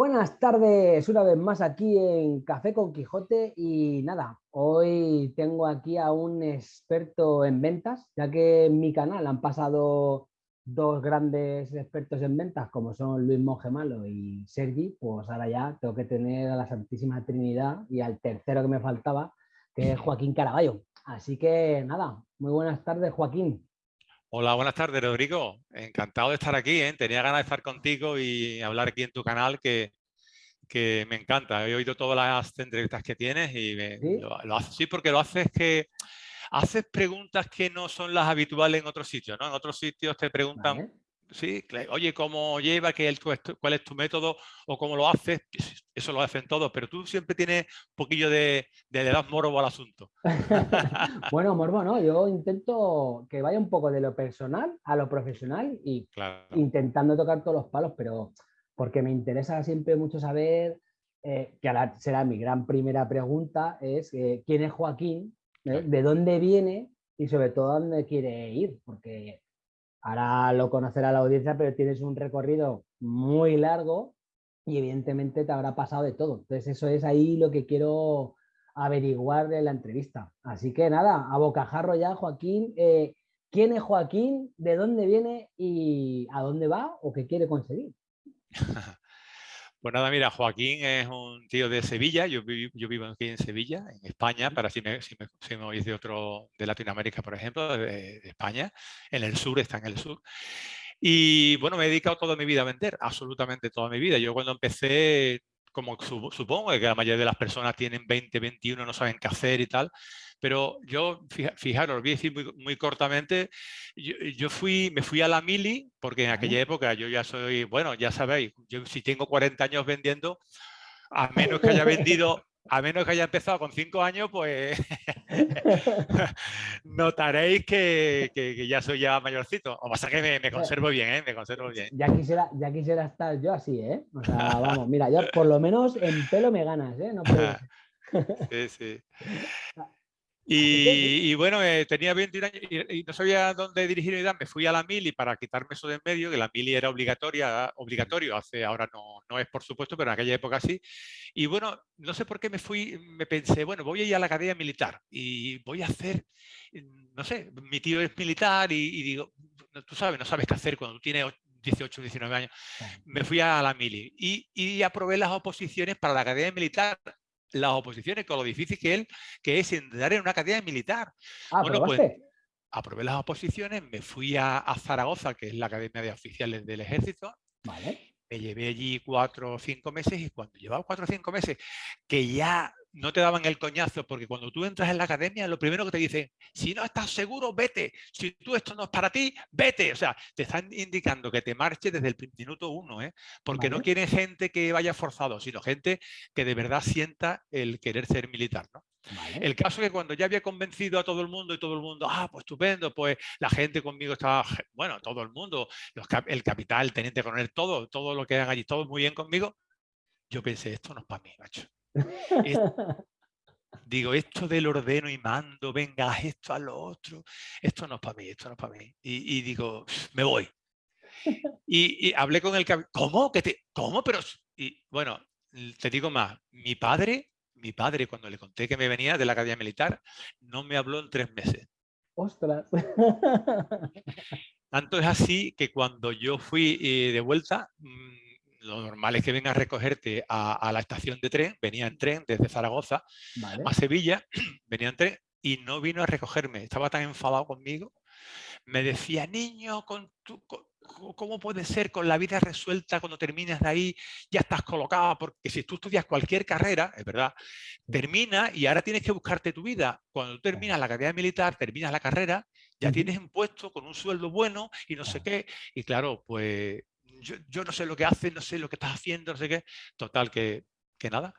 Buenas tardes, una vez más aquí en Café con Quijote y nada, hoy tengo aquí a un experto en ventas, ya que en mi canal han pasado dos grandes expertos en ventas como son Luis Mongemalo y Sergi, pues ahora ya tengo que tener a la Santísima Trinidad y al tercero que me faltaba, que es Joaquín Caraballo. Así que nada, muy buenas tardes Joaquín. Hola, buenas tardes, Rodrigo. Encantado de estar aquí. ¿eh? Tenía ganas de estar contigo y hablar aquí en tu canal, que, que me encanta. He oído todas las entrevistas que tienes y Lo, haces, sí, porque lo haces que haces preguntas que no son las habituales en otros sitios. ¿no? En otros sitios te preguntan, sí, oye, ¿cómo lleva? ¿Qué ¿Cuál es tu método? ¿O cómo lo haces? Eso lo hacen todos, pero tú siempre tienes un poquillo de, de le das morbo al asunto. bueno, morbo no, yo intento que vaya un poco de lo personal a lo profesional y intentando tocar todos los palos, pero porque me interesa siempre mucho saber, eh, que ahora será mi gran primera pregunta, es eh, quién es Joaquín, ¿Eh? de dónde viene y sobre todo a dónde quiere ir, porque ahora lo conocerá la audiencia, pero tienes un recorrido muy largo y evidentemente te habrá pasado de todo. Entonces eso es ahí lo que quiero averiguar de la entrevista. Así que nada, a bocajarro ya, Joaquín. Eh, ¿Quién es Joaquín? ¿De dónde viene? ¿Y a dónde va? ¿O qué quiere conseguir? Pues nada, mira, Joaquín es un tío de Sevilla, yo, vivo aquí en Sevilla, en España, para si me, si me, oís de otro, de Latinoamérica, por ejemplo, de, España, en el sur, está en el sur. Y bueno, me he dedicado toda mi vida a vender, absolutamente toda mi vida. Yo cuando empecé, como supongo que la mayoría de las personas tienen 20, 21, no saben qué hacer y tal, pero yo, fijaros, voy a decir muy, cortamente, yo, fui, me fui a la mili, porque en aquella época yo ya soy, bueno, ya sabéis, yo si tengo 40 años vendiendo, a menos que haya vendido, a menos que haya empezado con 5 años, pues notaréis que, que, ya soy ya mayorcito. O pasa que me, me conservo bien, ¿eh? Me conservo bien. Ya quisiera, ya quisiera estar yo así, ¿eh? O sea, vamos, mira, yo por lo menos en pelo me ganas, ¿eh? No sí, sí. Y, bueno, eh, tenía 21 años y, no sabía dónde dirigirme. Me fui a la mili para quitarme eso de en medio, que la mili era obligatoria, obligatorio, hace, ahora no, no es por supuesto, pero en aquella época sí. Y bueno, no sé por qué me fui, me pensé, bueno, voy a ir a la academia militar y voy a hacer, no sé, mi tío es militar y, digo, tú sabes, no sabes qué hacer cuando tú tienes 18, 19 años. Me fui a la mili y, y aprobé las oposiciones para la academia militar las oposiciones, con lo difícil que, él, que es entrar en una academia militar. Ah, bueno, pues aprobé las oposiciones, me fui a, Zaragoza, que es la academia de oficiales del ejército. Me llevé allí cuatro o cinco meses y cuando llevaba cuatro o cinco meses, que ya no te daban el coñazo, porque cuando tú entras en la academia, lo primero que te dicen, si no estás seguro, vete. Si tú esto no es para ti, vete. O sea, te están indicando que te marches desde el minuto uno, ¿eh? porque no quieren gente que vaya forzado, sino gente que de verdad sienta el querer ser militar. ¿no? El caso es que cuando ya había convencido a todo el mundo y todo el mundo, ah, pues estupendo, pues la gente conmigo estaba, bueno, todo el mundo, el capital, el teniente coronel, todo, todo lo que hagan allí, todo muy bien conmigo, yo pensé, esto no es para mí, macho digo, esto del ordeno y mando, venga, esto a lo otro, esto no es para mí, esto no es para mí. Y, digo, me voy. Y, hablé con el ¿cómo? ¿Que te... ¿Cómo? Pero, y bueno, te digo más, mi padre, mi padre cuando le conté que me venía de la Academia Militar, no me habló en tres meses. ¡Ostras! Tanto es así que cuando yo fui eh, de vuelta, mm, lo normal es que venga a recogerte a, la estación de tren, venía en tren desde Zaragoza a Sevilla, venía en tren y no vino a recogerme, estaba tan enfadado conmigo, me decía, niño, con tu, ¿cómo puede ser con la vida resuelta cuando terminas de ahí, ya estás colocado? Porque si tú estudias cualquier carrera, es verdad, termina y ahora tienes que buscarte tu vida. Cuando tú terminas la carrera militar, terminas la carrera, ya tienes un puesto con un sueldo bueno y no sé qué. Y claro, pues yo, no sé lo que hace, no sé lo que estás haciendo, no sé qué. Total, que, que nada.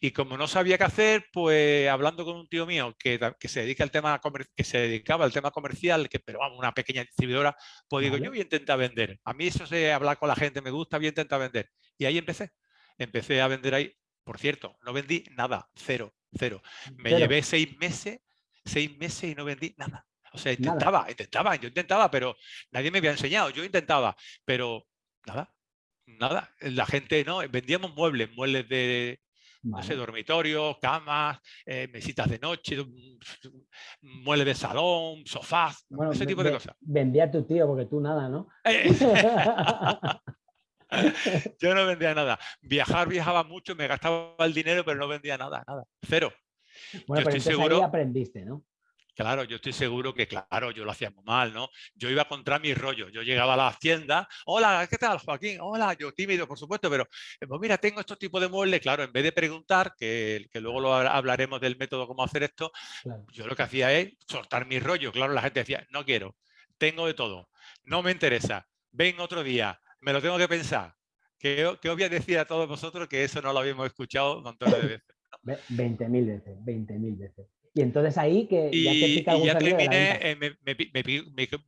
Y como no sabía qué hacer, pues hablando con un tío mío que, que se dedica al tema que se dedicaba al tema comercial, que pero vamos, una pequeña distribuidora, pues digo, yo voy a intentar vender. A mí eso de hablar con la gente me gusta, voy a intentar vender. Y ahí empecé. Empecé a vender ahí. Por cierto, no vendí nada, cero, cero. Me llevé seis meses, seis meses y no vendí nada. O sea, intentaba, intentaba, yo intentaba, pero nadie me había enseñado. Yo intentaba, pero nada, nada, la gente, ¿no? Vendíamos muebles, muebles de, no sé, dormitorios, camas, eh, mesitas de noche, muebles de salón, sofás, ese tipo de cosas. Vendía a tu tío, porque tú nada, ¿no? Eh, yo no vendía nada. Viajar, viajaba mucho, me gastaba el dinero, pero no vendía nada, nada. Cero. Bueno, yo estoy seguro. Ahí aprendiste, ¿no? Claro, yo estoy seguro que, claro, yo lo hacía muy mal, ¿no? Yo iba contra mi rollo. Yo llegaba a la tienda, hola, ¿qué tal, Joaquín? Hola, yo tímido, por supuesto, pero eh, pues mira, tengo estos tipos de muebles. Claro, en vez de preguntar, que, luego lo hablaremos del método cómo hacer esto, yo lo que hacía es soltar mi rollo. Claro, la gente decía, no quiero, tengo de todo, no me interesa, ven otro día, me lo tengo que pensar. Que, que os voy a decir a todos vosotros que eso no lo habíamos escuchado montones de veces. 20.000 veces, 20.000 veces. Y entonces ahí que ya, y, y ya terminé, eh, me, me,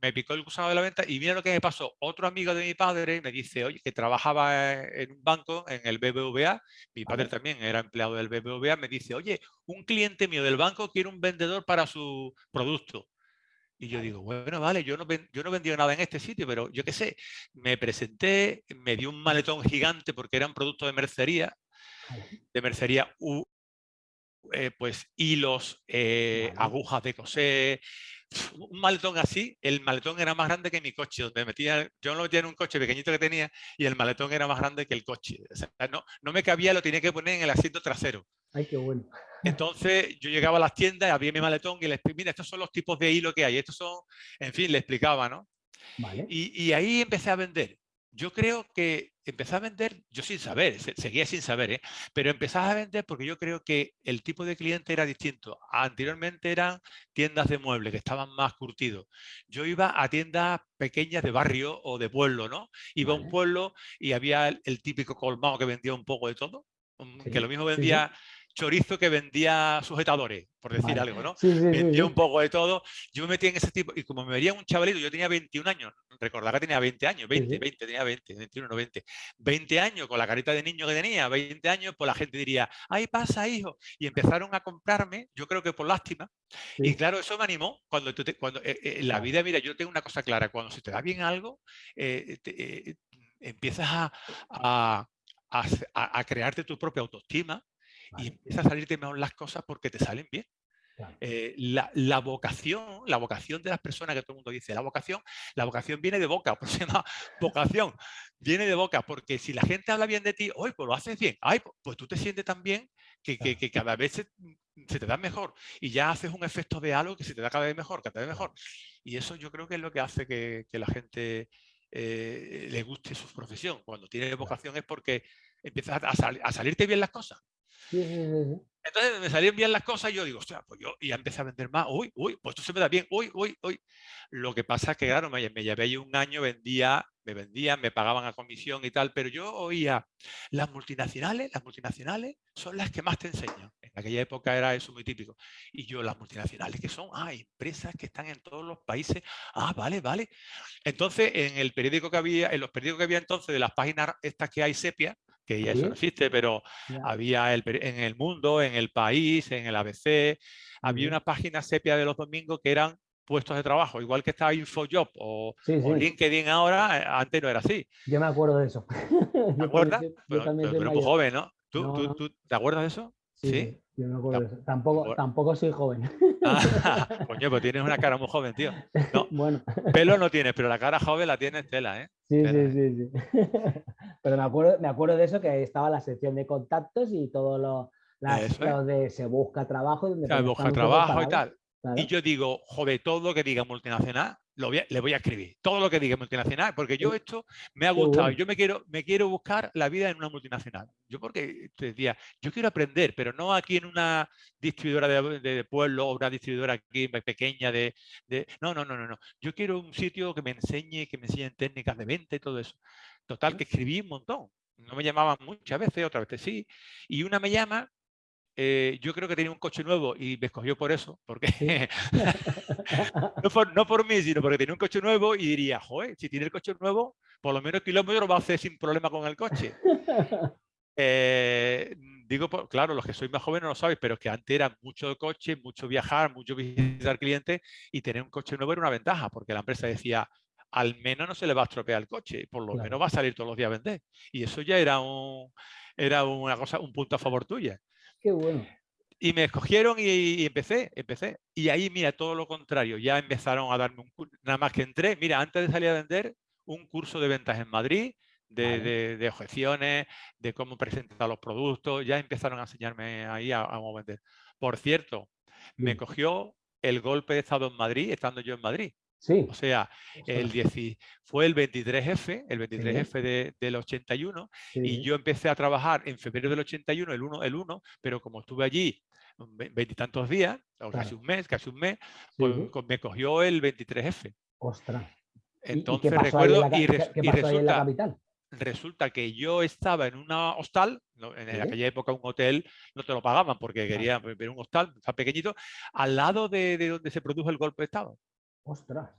me, picó el gusano de la venta y mira lo que me pasó. Otro amigo de mi padre me dice, oye, que trabajaba en un banco, en el BBVA, mi padre también era empleado del BBVA, me dice, oye, un cliente mío del banco quiere un vendedor para su producto. Y yo digo, bueno, vale, yo no, yo no vendí nada en este sitio, pero yo qué sé, me presenté, me dio un maletón gigante porque era un producto de mercería, de mercería eh, pues hilos, eh, agujas de coser, un maletón así, el maletón era más grande que mi coche, donde metía, yo lo metía en un coche pequeñito que tenía y el maletón era más grande que el coche. no, no, me cabía, lo tenía que poner en el asiento trasero. Ay, qué bueno. Entonces yo llegaba a las tiendas, había mi maletón y les mira, estos son los tipos de hilo que hay, estos son, en fin, le explicaba, ¿no? Y, y ahí empecé a vender yo creo que empecé a vender, yo sin saber, seguía sin saber, ¿eh? pero empezaba a vender porque yo creo que el tipo de cliente era distinto. Anteriormente eran tiendas de muebles que estaban más curtidos. Yo iba a tiendas pequeñas de barrio o de pueblo, ¿no? Iba a un pueblo y había el, típico colmado que vendía un poco de todo, que lo mismo vendía chorizo que vendía sujetadores, por decir algo, ¿no? vendía un poco de todo. Yo me metí en ese tipo, y como me veía un chavalito, yo tenía 21 años, recordar que tenía 20 años, 20, 20, tenía 20, 21, no 20. 20 años, con la carita de niño que tenía, 20 años, pues la gente diría, ahí pasa, hijo. Y empezaron a comprarme, yo creo que por lástima. Y claro, eso me animó. Cuando, tú cuando eh, eh, en la vida, mira, yo tengo una cosa clara, cuando se te da bien algo, eh, empiezas a, a, a crearte tu propia autoestima y empieza a salirte mejor las cosas porque te salen bien. Eh, la, vocación, la vocación de las personas que todo el mundo dice, la vocación, la vocación viene de boca, por se llama vocación, viene de boca, porque si la gente habla bien de ti, hoy pues lo haces bien, ay, pues tú te sientes tan bien que, que, cada vez se, te da mejor y ya haces un efecto de algo que se te da cada vez mejor, cada vez mejor. Y eso yo creo que es lo que hace que, la gente eh, le guste su profesión. Cuando tiene vocación es porque empiezas a, a salirte bien las cosas. Entonces me salían bien las cosas y yo digo, hostia, pues yo ya empecé a vender más, uy, uy, pues esto se me da bien, uy, uy, uy. Lo que pasa es que, claro, me, me llevé un año, vendía, me vendían, me pagaban a comisión y tal, pero yo oía, las multinacionales, las multinacionales son las que más te enseñan. En aquella época era eso muy típico. Y yo, las multinacionales que son, ah, empresas que están en todos los países, ah, vale, vale. Entonces, en el periódico que había, en los periódicos que había entonces de las páginas estas que hay sepia, que ya eso no existe, pero había el, en el mundo, en el país, en el ABC, había una página sepia de los domingos que eran puestos de trabajo, igual que estaba InfoJob o, LinkedIn ahora, eh, antes no era así. Yo me acuerdo de eso. ¿Te acuerdas? pero, muy joven, ¿no? ¿Tú, ¿Tú, te acuerdas de eso? Sí, yo me acuerdo de eso. Tampoco, tampoco soy joven. Ah, coño, pues tienes una cara muy joven, tío. bueno. Pelo no tienes, pero la cara joven la tienes tela, ¿eh? Sí, sí, sí, sí. Pero me acuerdo, me acuerdo de eso, que estaba la sección de contactos y todo lo, de se busca trabajo. se busca trabajo y tal. Y yo digo, joder, todo lo que diga multinacional, lo le voy a escribir. Todo lo que diga multinacional, porque yo esto me ha gustado. Yo me quiero, me quiero buscar la vida en una multinacional. Yo porque te decía, yo quiero aprender, pero no aquí en una distribuidora de, pueblo o una distribuidora aquí pequeña de, de, No, no, no, no, no. Yo quiero un sitio que me enseñe, que me enseñen técnicas de venta y todo eso. Total, que escribí un montón. No me llamaban muchas veces, otras veces sí. Y una me llama eh, yo creo que tenía un coche nuevo y me escogió por eso, porque no, por, mí, sino porque tenía un coche nuevo y diría, joder, si tiene el coche nuevo, por lo menos kilómetros va a hacer sin problema con el coche. Eh, digo, claro, los que sois más jóvenes no lo sabéis, pero es que antes era mucho coche, mucho viajar, mucho visitar clientes y tener un coche nuevo era una ventaja, porque la empresa decía, al menos no se le va a estropear el coche, por lo menos va a salir todos los días a vender. Y eso ya era un, era una cosa, un punto a favor tuya. Qué bueno. Y me escogieron y, empecé, empecé. Y ahí, mira, todo lo contrario, ya empezaron a darme un curso, nada más que entré, mira, antes de salir a vender, un curso de ventas en Madrid, de, objeciones, de cómo presentar los productos, ya empezaron a enseñarme ahí a, a cómo vender. Por cierto, me cogió el golpe de Estado en Madrid, estando yo en Madrid. Sí. O sea, el fue el 23F, el 23F del 81, y yo empecé a trabajar en febrero del 81, el 1, el 1 pero como estuve allí veintitantos días, o casi un mes, casi un mes, pues me cogió el 23F. Ostras. Entonces recuerdo, y, resulta, resulta que yo estaba en una hostal, en aquella época un hotel no te lo pagaban porque quería ver un hostal, tan pequeñito, al lado de, de, donde se produjo el golpe de Estado. Ostras.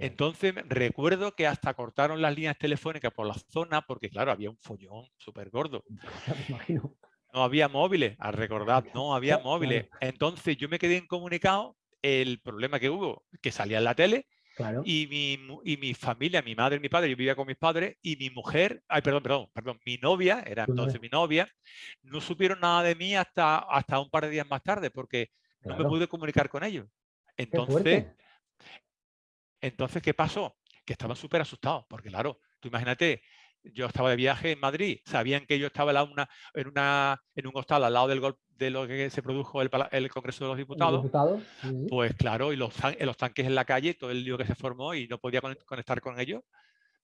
Entonces recuerdo que hasta cortaron las líneas telefónicas por la zona porque claro, había un follón súper gordo. No había móviles, al recordar, no había móviles. Entonces yo me quedé incomunicado. El problema que hubo, que salía en la tele, y, mi, y mi familia, mi madre, mi padre, yo vivía con mis padres, y mi mujer, ay, perdón, perdón, perdón, mi novia, era entonces mi novia, no supieron nada de mí hasta, hasta un par de días más tarde, porque no me pude comunicar con ellos. Entonces, entonces, ¿qué pasó? Que estaban súper asustados, porque claro, tú imagínate, yo estaba de viaje en Madrid, sabían que yo estaba en, una, en, una, en un hostal al lado del de lo que se produjo el, el Congreso de los Diputados, pues claro, y los, los, tanques en la calle, todo el lío que se formó y no podía conectar con ellos,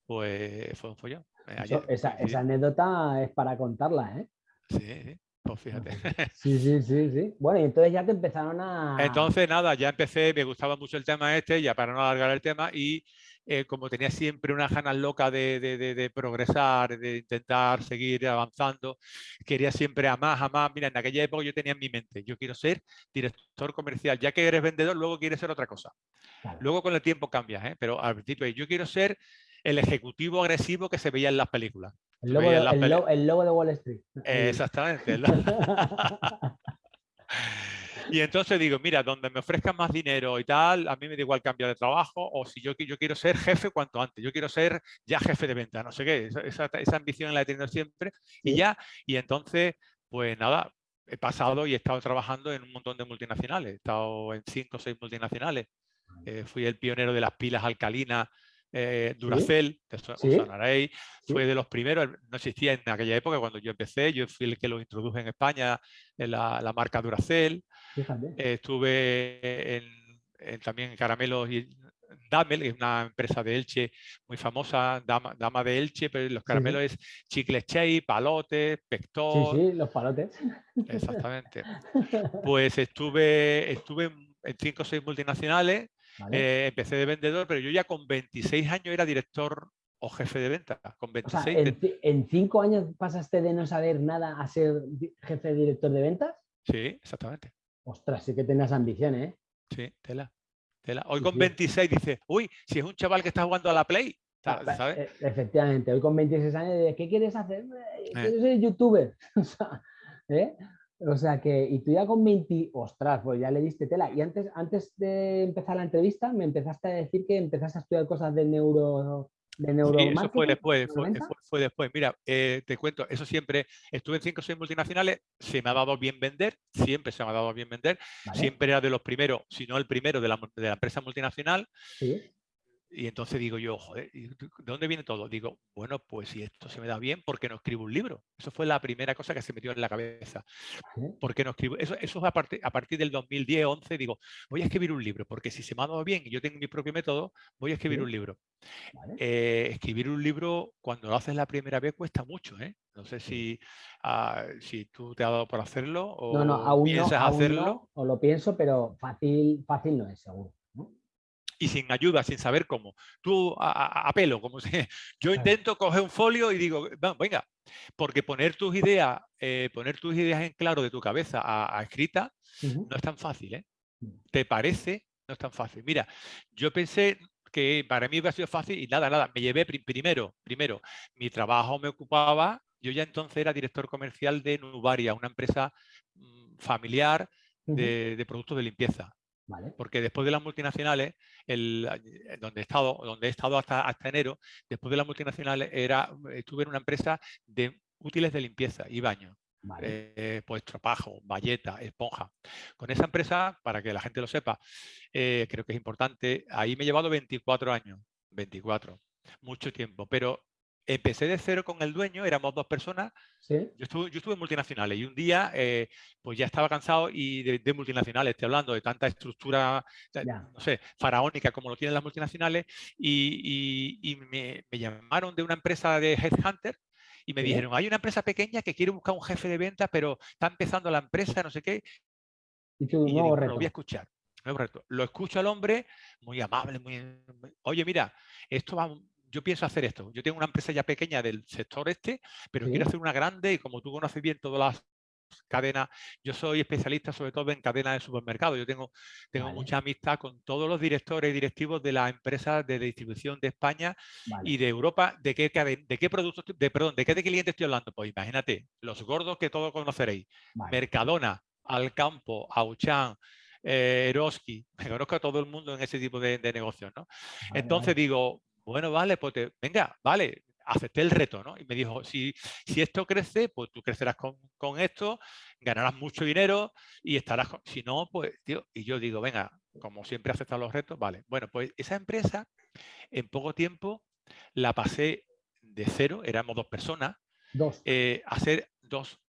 pues fue un follón. Eh, esa, esa, anécdota es para contarla, ¿eh? Sí, sí. Pues fíjate. Sí, sí, sí, sí. Bueno, y entonces ya te empezaron a... Entonces, nada, ya empecé, me gustaba mucho el tema este, ya para no alargar el tema, y eh, como tenía siempre una ganas loca de, de, progresar, de intentar seguir avanzando, quería siempre a más, a más. Mira, en aquella época yo tenía en mi mente, yo quiero ser director comercial, ya que eres vendedor, luego quieres ser otra cosa. Luego con el tiempo cambias, ¿eh? pero al principio yo quiero ser el ejecutivo agresivo que se veía en las películas. El logo, de, Wall Street. Exactamente. y entonces digo, mira, donde me ofrezcan más dinero y tal, a mí me da igual cambiar de trabajo, o si yo, yo quiero ser jefe cuanto antes, yo quiero ser ya jefe de venta, no sé qué, esa, ambición la he tenido siempre, y ya, y entonces, pues nada, he pasado y he estado trabajando en un montón de multinacionales, he estado en cinco o seis multinacionales, eh, fui el pionero de las pilas alcalinas eh, Duracell, fue de los primeros, no existía en aquella época cuando yo empecé, yo fui el que lo introduje en España, en la, marca Duracell. estuve en, también en Caramelos y Damel, que es una empresa de Elche muy famosa, Dama, de Elche, pero los caramelos es chicles Chey, palotes, pector. Sí, sí, los palotes. Exactamente. Pues estuve, estuve en cinco o seis multinacionales eh, empecé de vendedor, pero yo ya con 26 años era director o jefe de venta. Con 26, en, cinco años pasaste de no saber nada a ser jefe de director de ventas? Sí, exactamente. Ostras, sí que tenías ambiciones, ¿eh? Sí, tela. Hoy con 26 dice, uy, si es un chaval que está jugando a la Play, ah, e, Efectivamente, hoy con 26 años, ¿qué quieres hacer? Eh. Quiero ser youtuber. ¿eh? O sea que, y tú ya con 20, ostras, pues ya le diste tela. Y antes, antes de empezar la entrevista, me empezaste a decir que empezaste a estudiar cosas de neuro. De neuro sí, eso fue después, fue, después. Mira, eh, te cuento, eso siempre, estuve en 5 o 6 multinacionales, se me ha dado bien vender, siempre se me ha dado bien vender, siempre era de los primeros, si no el primero de la, de la empresa multinacional. ¿Sí? Y entonces digo yo, joder, ¿de dónde viene todo? Digo, bueno, pues si esto se me da bien, ¿por qué no escribo un libro? Eso fue la primera cosa que se metió en la cabeza. ¿Por qué no escribo? Eso, eso es a, partir, a partir del 2010, 11, digo, voy a escribir un libro, porque si se me ha dado bien y yo tengo mi propio método, voy a escribir un libro. Eh, escribir un libro, cuando lo haces la primera vez, cuesta mucho, ¿eh? No sé si, ah, si tú te has dado por hacerlo o no, no, piensas hacerlo. o lo pienso, pero fácil, fácil no es, seguro y sin ayuda, sin saber cómo. Tú a, pelo, como si yo intento coger un folio y digo, venga, porque poner tus ideas, eh, poner tus ideas en claro de tu cabeza a, escrita no es tan fácil, ¿eh? Mm. ¿Te parece? No es tan fácil. Mira, yo pensé que para mí hubiera sido fácil y nada, nada, me llevé primero, primero, mi trabajo me ocupaba, yo ya entonces era director comercial de Nubaria, una empresa mm, familiar de, de productos de limpieza Porque después de las multinacionales, el, donde, he estado, donde he estado hasta, hasta enero, después de las multinacionales era, estuve en una empresa de útiles de limpieza y baño. Eh, pues tropajo, valleta, esponja. Con esa empresa, para que la gente lo sepa, eh, creo que es importante, ahí me he llevado 24 años, 24, mucho tiempo, pero empecé de cero con el dueño, éramos dos personas. Yo, estuve, yo, estuve, en multinacionales y un día eh, pues ya estaba cansado y de, multinacionales, estoy hablando de tanta estructura, no sé, faraónica como lo tienen las multinacionales y, me, llamaron de una empresa de Headhunter y me dijeron, hay una empresa pequeña que quiere buscar un jefe de ventas, pero está empezando la empresa, no sé qué. Y, lo voy a escuchar. Lo escucho al hombre, muy amable, muy... Oye, mira, esto va yo pienso hacer esto. Yo tengo una empresa ya pequeña del sector este, pero quiero hacer una grande y como tú conoces bien todas las cadenas, yo soy especialista sobre todo en cadenas de supermercados. Yo tengo, tengo mucha amistad con todos los directores y directivos de las empresas de distribución de España y de Europa. ¿De qué, de qué productos, de, perdón, de qué de clientes estoy hablando? Pues imagínate, los gordos que todos conoceréis. Mercadona, Alcampo, Auchan, eh, Eroski, me conozco a todo el mundo en ese tipo de, negocios, ¿no? Entonces digo, bueno, vale, pues venga, vale, acepté el reto, ¿no? Y me dijo, si, si esto crece, pues tú crecerás con, esto, ganarás mucho dinero y estarás, si no, pues, tío, y yo digo, venga, como siempre aceptado los retos, vale. Bueno, pues esa empresa, en poco tiempo, la pasé de cero, éramos dos personas, dos. Eh, a ser dos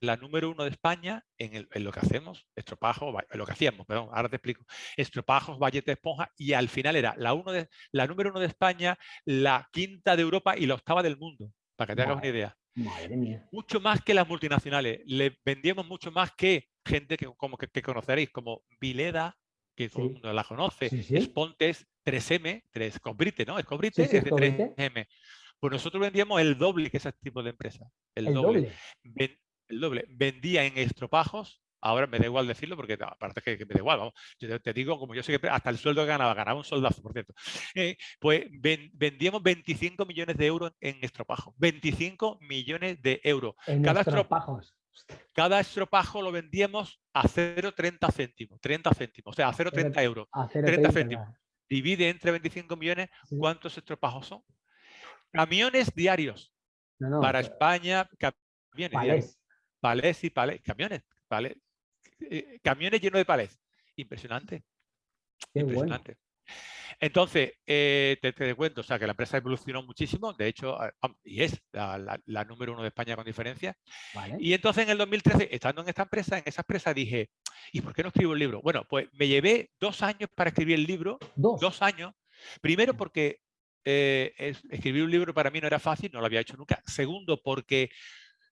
la número uno de España en, lo que hacemos, estropajos, en lo que hacíamos, perdón, ahora te explico, estropajos, valleta, esponja, y al final era la, uno de, la número uno de España, la quinta de Europa y la octava del mundo, para que te hagas una idea. Madre mía. Mucho más que las multinacionales, le vendíamos mucho más que gente que, como que, conoceréis, como Vileda, que todo el mundo la conoce, Spontes, 3M, 3, Cobrite, ¿no? Es de 3M. Pues nosotros vendíamos el doble que ese tipo de empresas. El, doble el doble. Vendía en estropajos, ahora me da igual decirlo porque aparte que, me da igual, vamos. yo te, digo, como yo sé que hasta el sueldo que ganaba, ganaba un soldazo, por cierto, eh, pues vendíamos 25 millones de euros en estropajos, 25 millones de euros. cada estropajos. Cada estropajo lo vendíamos a 0,30 céntimos, 30 céntimos, o sea, a 0,30 euros, 30 céntimos. Divide entre 25 millones, ¿cuántos estropajos son? Camiones diarios. para España, camiones diarios palés y palés, camiones, palés, eh, camiones llenos de palés. Impresionante. Impresionante. Entonces, eh, te, cuento, o sea, que la empresa evolucionó muchísimo, de hecho, ah, y es la, número uno de España con diferencia. Y entonces en el 2013, estando en esta empresa, en esa empresa dije, ¿y por qué no escribo un libro? Bueno, pues me llevé dos años para escribir el libro, dos, años. Primero porque eh, escribir un libro para mí no era fácil, no lo había hecho nunca. Segundo, porque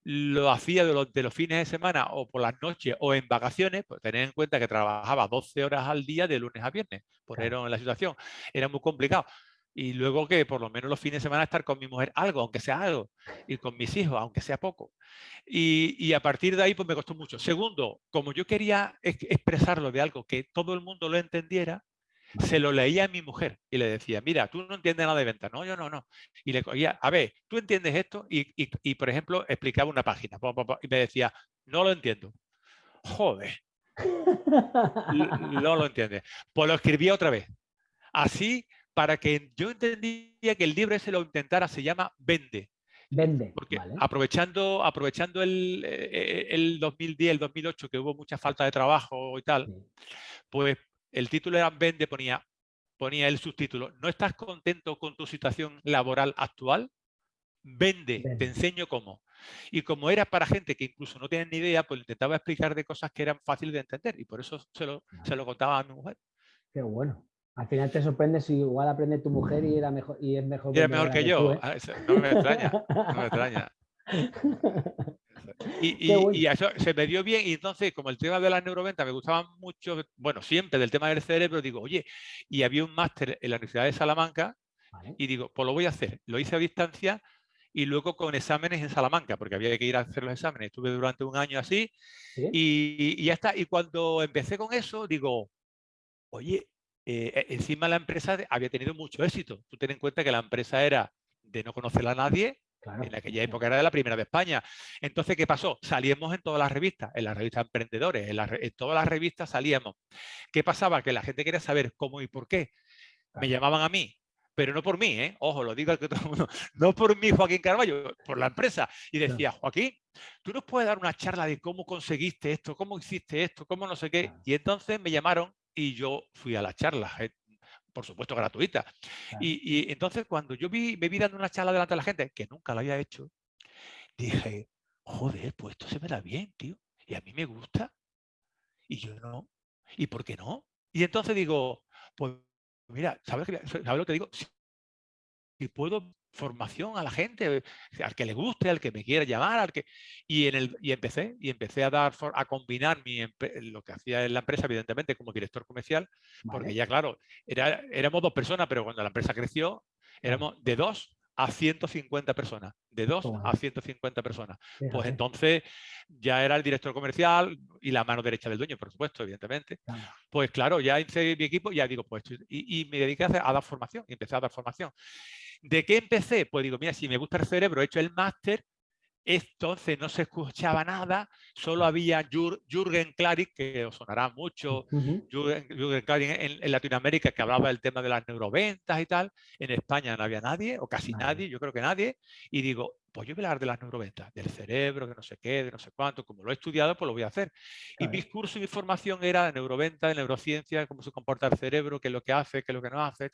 lo hacía de los, de los, fines de semana o por las noches o en vacaciones, pues tener en cuenta que trabajaba 12 horas al día de lunes a viernes, poneros en la situación, era muy complicado. Y luego que por lo menos los fines de semana estar con mi mujer algo, aunque sea algo, y con mis hijos, aunque sea poco. Y, y a partir de ahí pues me costó mucho. Segundo, como yo quería expresarlo de algo que todo el mundo lo entendiera, se lo leía a mi mujer y le decía, mira, tú no entiendes nada de venta. No, yo no, no. Y le cogía, a ver, ¿tú entiendes esto? Y, por ejemplo, explicaba una página y me decía, no lo entiendo. Joder. no lo entiendes. Pues lo escribía otra vez. Así, para que yo entendía que el libro ese lo intentara, se llama Vende. Vende. Porque aprovechando, aprovechando el, eh, el 2010, el 2008, que hubo mucha falta de trabajo y tal, pues el título era Vende, ponía, ponía el subtítulo, ¿no estás contento con tu situación laboral actual? Vende, te enseño cómo. Y como era para gente que incluso no tienen ni idea, pues intentaba explicar de cosas que eran fáciles de entender y por eso se lo, se lo contaba a mi mujer. Qué bueno. Al final te sorprende si igual aprende tu mujer y, era mejor, y es mejor. Y era mejor que, yo. ¿eh? Ah, no me extraña. No me extraña. Y, eso se me dio bien y entonces como el tema de la neuroventa me gustaba mucho, bueno, siempre del tema del cerebro, digo, oye, y había un máster en la Universidad de Salamanca y digo, pues lo voy a hacer. Lo hice a distancia y luego con exámenes en Salamanca, porque había que ir a hacer los exámenes. Estuve durante un año así y, ya está. Y cuando empecé con eso, digo, oye, eh, e, encima la empresa había tenido mucho éxito. Tú ten en cuenta que la empresa era de no conocer a nadie, en aquella época era de la primera de España. Entonces, ¿qué pasó? Salíamos en todas las revistas, en las revistas emprendedores, en, todas las revistas salíamos. ¿Qué pasaba? Que la gente quería saber cómo y por qué. Me llamaban a mí, pero no por mí, ¿eh? ojo, lo digo a todo el mundo, no por mí, Joaquín Carballo, por la empresa. Y decía, Joaquín, tú nos puedes dar una charla de cómo conseguiste esto, cómo hiciste esto, cómo no sé qué. Y entonces me llamaron y yo fui a la charla, eh, por supuesto gratuita. Y, entonces cuando yo vi, me vi dando una charla delante de la gente, que nunca la había hecho, dije, joder, pues esto se me da bien, tío. Y a mí me gusta. Y yo no. ¿Y por qué no? Y entonces digo, pues mira, ¿sabes, lo que digo? Si, puedo formación a la gente, al que le guste, al que me quiera llamar, al que y en el y empecé y empecé a dar a combinar mi lo que hacía en la empresa evidentemente como director comercial, porque ya claro, era, éramos dos personas, pero cuando la empresa creció éramos de dos a 150 personas, de 2 a 150 personas. Pues entonces ya era el director comercial y la mano derecha del dueño, por supuesto, evidentemente. Pues claro, ya hice mi equipo, ya digo, pues, y, me dediqué a, a, dar formación, y empecé a dar formación. ¿De qué empecé? Pues digo, mira, si me gusta el cerebro, he hecho el máster, entonces no se escuchaba nada, solo había Jürgen Klarik, que os sonará mucho, Jürgen, Klarik en, Latinoamérica, que hablaba del tema de las neuroventas y tal. En España no había nadie, o casi nadie, yo creo que nadie. Y digo, pues yo voy a hablar de las neuroventas, del cerebro, que no sé qué, de no sé cuánto. Como lo he estudiado, pues lo voy a hacer. Y mi curso y mi formación era de neuroventa, de neurociencia, cómo se comporta el cerebro, qué es lo que hace, qué es lo que no hace,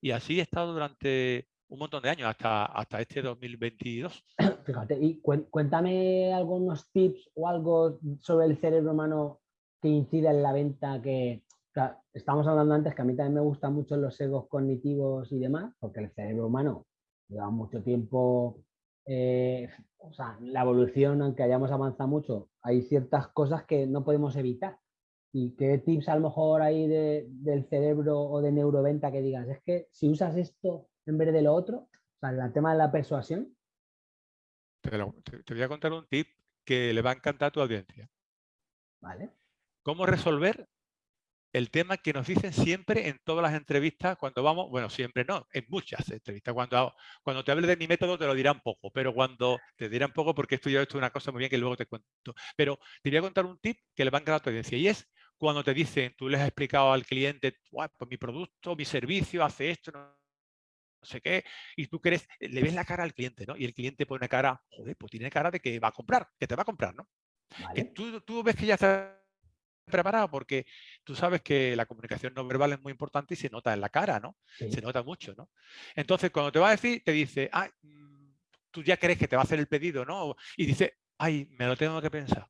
Y así he estado durante un montón de años, hasta, hasta este 2022. Fíjate, y cuéntame algunos tips o algo sobre el cerebro humano que incide en la venta, que estamos hablando antes que a mí también me gustan mucho los egos cognitivos y demás, porque el cerebro humano lleva mucho tiempo, eh, o sea, la evolución, aunque hayamos avanzado mucho, hay ciertas cosas que no podemos evitar. ¿Y qué tips a lo mejor hay del cerebro o de neuroventa que digas? Es que si usas esto en vez de lo otro? O sea, el tema de la persuasión. Te, voy a contar un tip que le va a encantar a tu audiencia. Vale. ¿Cómo resolver el tema que nos dicen siempre en todas las entrevistas cuando vamos, bueno, siempre no, en muchas entrevistas. Cuando, cuando te hable de mi método te lo dirán poco, pero cuando te dirán poco porque he estudiado esto una cosa muy bien que luego te cuento. Pero te voy a contar un tip que le va a encantar a tu audiencia y es cuando te dicen, tú les has explicado al cliente, pues mi producto, mi servicio hace esto, no no sé qué, y tú crees, eh, le ves la cara al cliente, ¿no? Y el cliente pone cara, joder, pues tiene cara de que va a comprar, que te va a comprar, ¿no? Que tú, tú ves que ya está preparado porque tú sabes que la comunicación no verbal es muy importante y se nota en la cara, ¿no? Se nota mucho, ¿no? Entonces, cuando te va a decir, te dice, ah, tú ya crees que te va a hacer el pedido, ¿no? Y dice, ay, me lo tengo que pensar.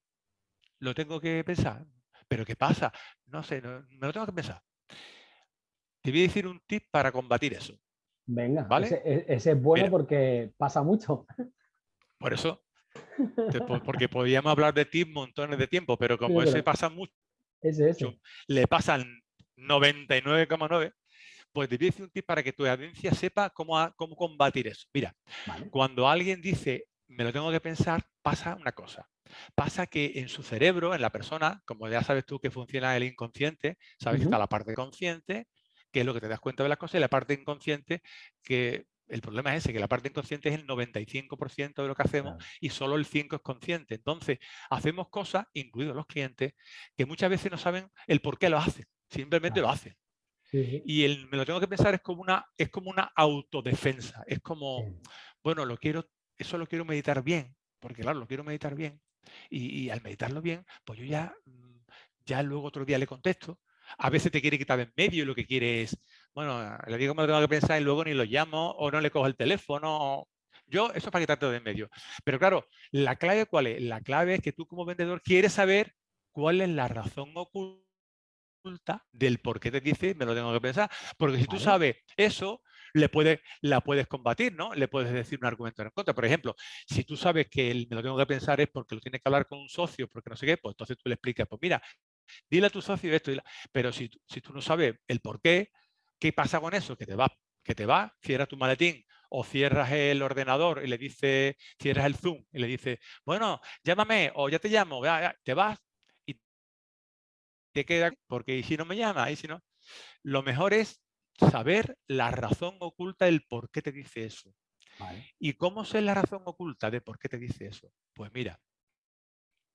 Lo tengo que pensar. ¿Pero qué pasa? No sé, me lo tengo que pensar. Te voy a decir un tip para combatir eso. Venga, e, ese, es bueno porque pasa mucho. Por eso, porque podíamos hablar de ti montones de tiempo, pero como ese pasa mucho, le pasan 99,9, pues te dice un tip para que tu audiencia sepa cómo, cómo combatir eso. Mira, cuando alguien dice, me lo tengo que pensar, pasa una cosa. Pasa que en su cerebro, en la persona, como ya sabes tú que funciona el inconsciente, sabes que está la parte consciente que es lo que te das cuenta de las cosas, y la parte inconsciente, que el problema es ese, que la parte inconsciente es el 95% de lo que hacemos y solo el 5% es consciente. Entonces, hacemos cosas, incluidos los clientes, que muchas veces no saben el por qué lo hacen, simplemente lo hacen. Y el, me lo tengo que pensar es como una, es como una autodefensa, es como, bueno, lo quiero, eso lo quiero meditar bien, porque claro, lo quiero meditar bien. Y, y al meditarlo bien, pues yo ya, mm, ya luego otro día le contesto, a veces te quiere quitar en medio y lo que quiere es, bueno, le digo que me lo tengo que pensar y luego ni lo llamo o no le cojo el teléfono. Yo, eso es para quitarte de en medio. Pero claro, ¿la clave cuál es? La clave es que tú como vendedor quieres saber cuál es la razón oculta del por qué te dice me lo tengo que pensar. Porque si tú sabes eso, le puedes, la puedes combatir, ¿no? Le puedes decir un argumento en contra. Por ejemplo, si tú sabes que me lo tengo que pensar es porque lo tienes que hablar con un socio, porque no sé qué, pues entonces tú le explicas, pues mira, Dile a tu socio esto, pero si, si, tú no sabes el por qué, ¿qué pasa con eso? Que te va, que te va, cierras tu maletín o cierras el ordenador y le dices, cierras el Zoom y le dices, bueno, llámame o ya te llamo, te vas y te queda, porque si no me llama, y si no, lo mejor es saber la razón oculta del por qué te dice eso. ¿Y cómo sé la razón oculta de por qué te dice eso? Pues mira,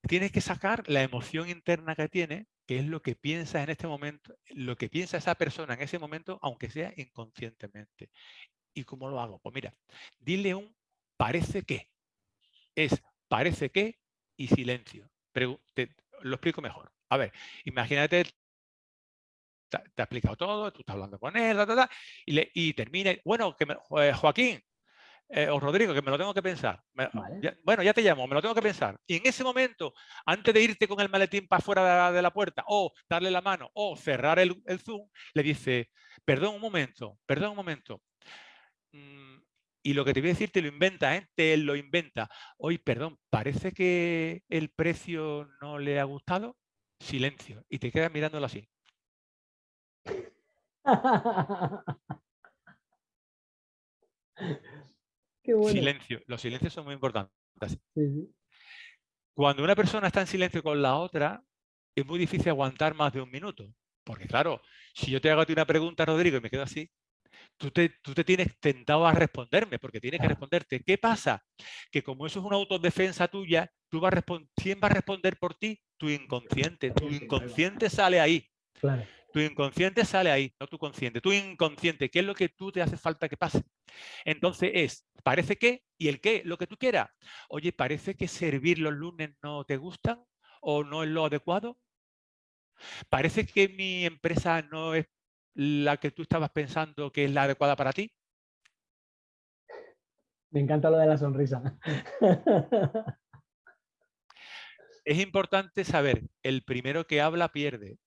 tienes que sacar la emoción interna que tiene, que es lo que piensa en este momento, lo que piensa esa persona en ese momento, aunque sea inconscientemente. ¿Y cómo lo hago? Pues mira, dile un parece que. Es parece que y silencio. te, lo explico mejor. A ver, imagínate, te, ha explicado todo, tú estás hablando con él, y, termina, bueno, que Joaquín, eh, o Rodrigo, que me lo tengo que pensar. bueno, ya te llamo, me lo tengo que pensar. Y en ese momento, antes de irte con el maletín para fuera de la, puerta, o darle la mano, o cerrar el, Zoom, le dice, perdón un momento, perdón un momento. Mm, y lo que te voy a decir te lo inventa, ¿eh? te lo inventa. Hoy, perdón, parece que el precio no le ha gustado. Silencio. Y te quedas mirándolo así. Silencio. Los silencios son muy importantes. Cuando una persona está en silencio con la otra, es muy difícil aguantar más de un minuto. Porque claro, si yo te hago a ti una pregunta, Rodrigo, y me quedo así, tú te, tú te tienes tentado a responderme, porque tienes que responderte. ¿Qué pasa? Que como eso es una autodefensa tuya, tú vas a ¿quién va a responder por ti? Tu inconsciente. Tu inconsciente sale ahí. Claro. Tu inconsciente sale ahí, no tu consciente. Tu inconsciente, ¿qué es lo que tú te hace falta que pase? Entonces es, parece que, y el qué, lo que tú quieras. Oye, parece que servir los lunes no te gustan o no es lo adecuado. Parece que mi empresa no es la que tú estabas pensando que es la adecuada para ti. Me encanta lo de la sonrisa. es importante saber, el primero que habla pierde.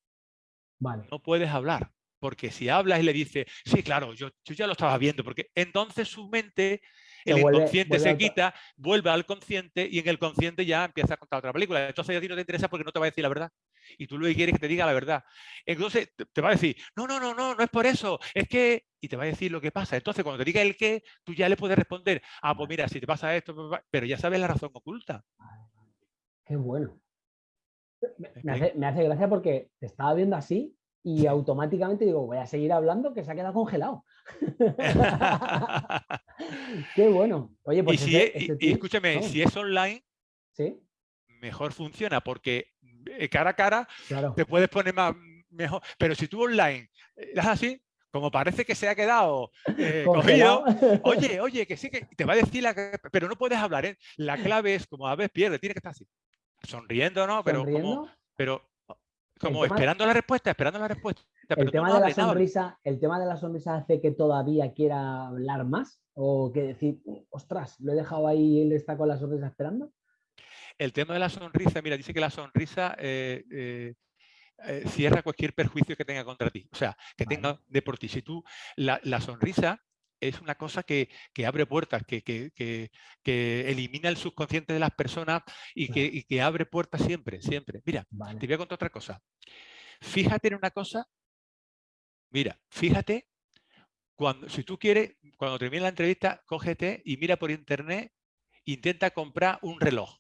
No puedes hablar, porque si hablas y le dices, sí, claro, yo, ya lo estaba viendo, porque entonces su mente, el inconsciente se quita, vuelve al consciente y en el consciente ya empieza a contar otra película. Entonces a ti no te interesa porque no te va a decir la verdad. Y tú lo que quieres que te diga la verdad. Entonces te va a decir, no, no, no, no, no es por eso, es que... Y te va a decir lo que pasa. Entonces cuando te diga el qué, tú ya le puedes responder, ah, pues mira, si te pasa esto, pero ya sabes la razón oculta. Qué bueno. Me hace, gracia porque te estaba viendo así y automáticamente digo, voy a seguir hablando que se ha quedado congelado. Qué bueno. Oye, pues y, escúchame, si es online, mejor funciona porque eh, cara a cara te puedes poner más mejor. Pero si tú online das así, como parece que se ha quedado eh, cogido, oye, oye, que sí que te va a decir la pero no puedes hablar, ¿eh? La clave es como a veces pierde, tiene que estar así sonriendo, ¿no? Pero como, pero como esperando la respuesta, esperando la respuesta. el, tema de la sonrisa, ¿El tema de la sonrisa hace que todavía quiera hablar más? ¿O que decir, ostras, lo he dejado ahí y él está con la sonrisa esperando? El tema de la sonrisa, mira, dice que la sonrisa eh, eh, eh, cierra cualquier perjuicio que tenga contra ti. O sea, que tenga de por ti. Si tú, la, la sonrisa es una cosa que, abre puertas, que, elimina el subconsciente de las personas y, que, abre puertas siempre, siempre. Mira, te voy a contar otra cosa. Fíjate en una cosa, mira, fíjate, cuando, si tú quieres, cuando termine la entrevista, cógete y mira por internet, intenta comprar un reloj.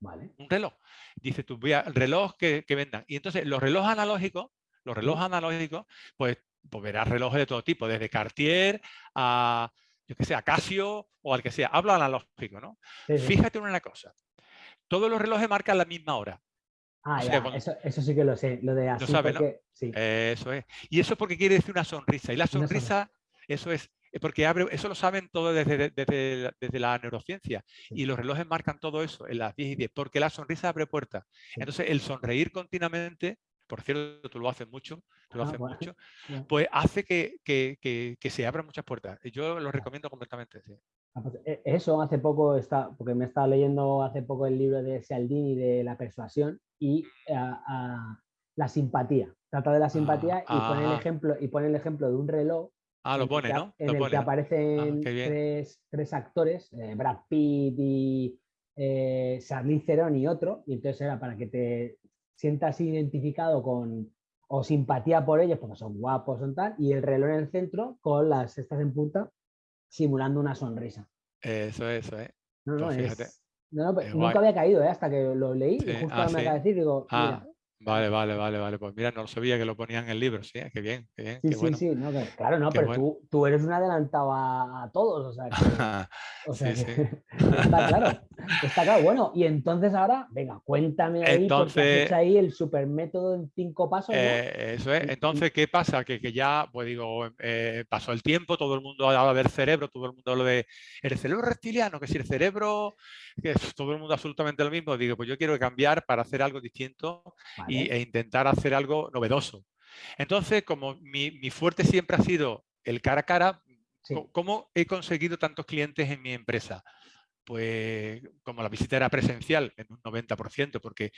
Vale. Un reloj. Dice tú, voy a reloj que, que vendan. Y entonces los relojes analógicos, los relojes analógicos, pues pues verás relojes de todo tipo, desde Cartier a, yo que sé, a Casio o al que sea. Hablo analógico, ¿no? Fíjate en una cosa. Todos los relojes marcan la misma hora. Ah, ya, eso, sí que lo sé, lo de así. Eso es. Y eso es porque quiere decir una sonrisa. Y la sonrisa, eso es, porque abre, eso lo saben todos desde, desde, la neurociencia. Y los relojes marcan todo eso en las 10 y 10, porque la sonrisa abre puertas. Entonces, el sonreír continuamente por cierto, tú lo haces mucho, lo ah, mucho, pues hace que, se abran muchas puertas. Y yo lo recomiendo completamente. Ah, pues, e, eso hace poco, está, porque me estaba leyendo hace poco el libro de Cialdini de la persuasión y la simpatía. Trata de la simpatía y, pone el ejemplo, y pone el ejemplo de un reloj Ah, lo pone, ¿no? En el que aparecen tres, actores, eh, Brad Pitt y eh, Charlize Theron y otro, y entonces era para que te sientas identificado con o simpatía por ellos porque son guapos o tal, y el reloj en el centro con las cestas en punta simulando una sonrisa. Eso, eso, ¿eh? No, no, pues nunca había caído, ¿eh? hasta que lo leí y justo ah, me acaba de decir, digo, ah. Vale, vale, vale, vale. Pues mira, no lo sabía que lo ponían en el libro, sí, qué bien, qué bien. Sí, sí, sí, claro, no, pero tú, tú, eres un adelantado a, todos, o sea, que, o sea sí, sí. está claro, está claro. Bueno, y entonces ahora, venga, cuéntame ahí, entonces, porque ahí el super método en cinco pasos. Eh, eso es, entonces, ¿qué pasa? Que, que ya, pues digo, eh, pasó el tiempo, todo el mundo habla del cerebro, todo el mundo habla de el cerebro reptiliano, que si el cerebro, que es todo el mundo absolutamente lo mismo, digo, pues yo quiero cambiar para hacer algo distinto y, e intentar hacer algo novedoso. Entonces, como mi, fuerte siempre ha sido el cara a cara, ¿cómo he conseguido tantos clientes en mi empresa? Pues como la visita era presencial en un 90%, porque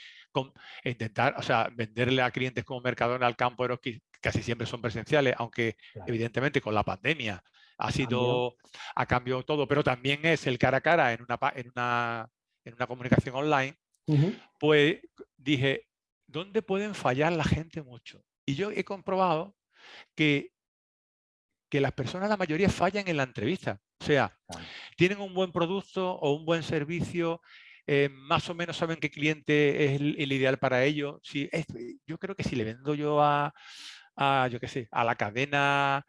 intentar, o sea, venderle a clientes como Mercadona al campo que casi siempre son presenciales, aunque evidentemente con la pandemia ha sido, a cambio todo, pero también es el cara a cara en una, en una, en una comunicación online, pues dije, ¿dónde pueden fallar la gente mucho? Y yo he comprobado que, que las personas, la mayoría, fallan en la entrevista. O sea, tienen un buen producto o un buen servicio, eh, más o menos saben qué cliente es el, ideal para ellos. Si, yo creo que si le vendo yo a, yo qué sé, a la cadena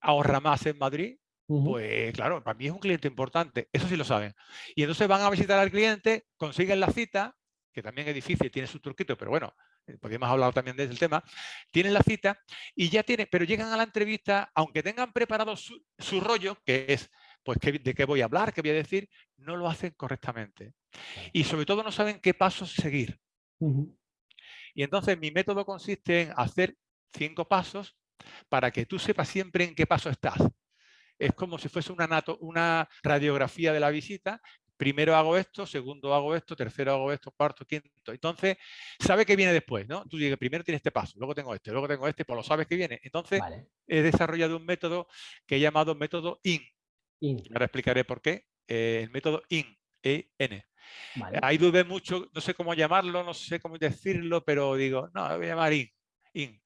Ahorra Más en Madrid, pues claro, para mí es un cliente importante, eso sí lo saben. Y entonces van a visitar al cliente, consiguen la cita que también es difícil, tiene su truquito, pero bueno, eh, porque hemos hablado también del tema, tienen la cita y ya tienen, pero llegan a la entrevista, aunque tengan preparado su, rollo, que es, pues, de qué voy a hablar, qué voy a decir, no lo hacen correctamente. Y sobre todo no saben qué pasos seguir. Y entonces mi método consiste en hacer cinco pasos para que tú sepas siempre en qué paso estás. Es como si fuese una, una radiografía de la visita primero hago esto, segundo hago esto, tercero hago esto, cuarto, quinto. Entonces, sabe que viene después, ¿no? Tú dices, primero tienes este paso, luego tengo este, luego tengo este, pues lo sabes que viene. Entonces, he desarrollado un método que he llamado método IN. Ahora explicaré por qué. Eh, el método IN, E-N. Ahí dudé mucho, no sé cómo llamarlo, no sé cómo decirlo, pero digo, no, voy a llamar IN. IN.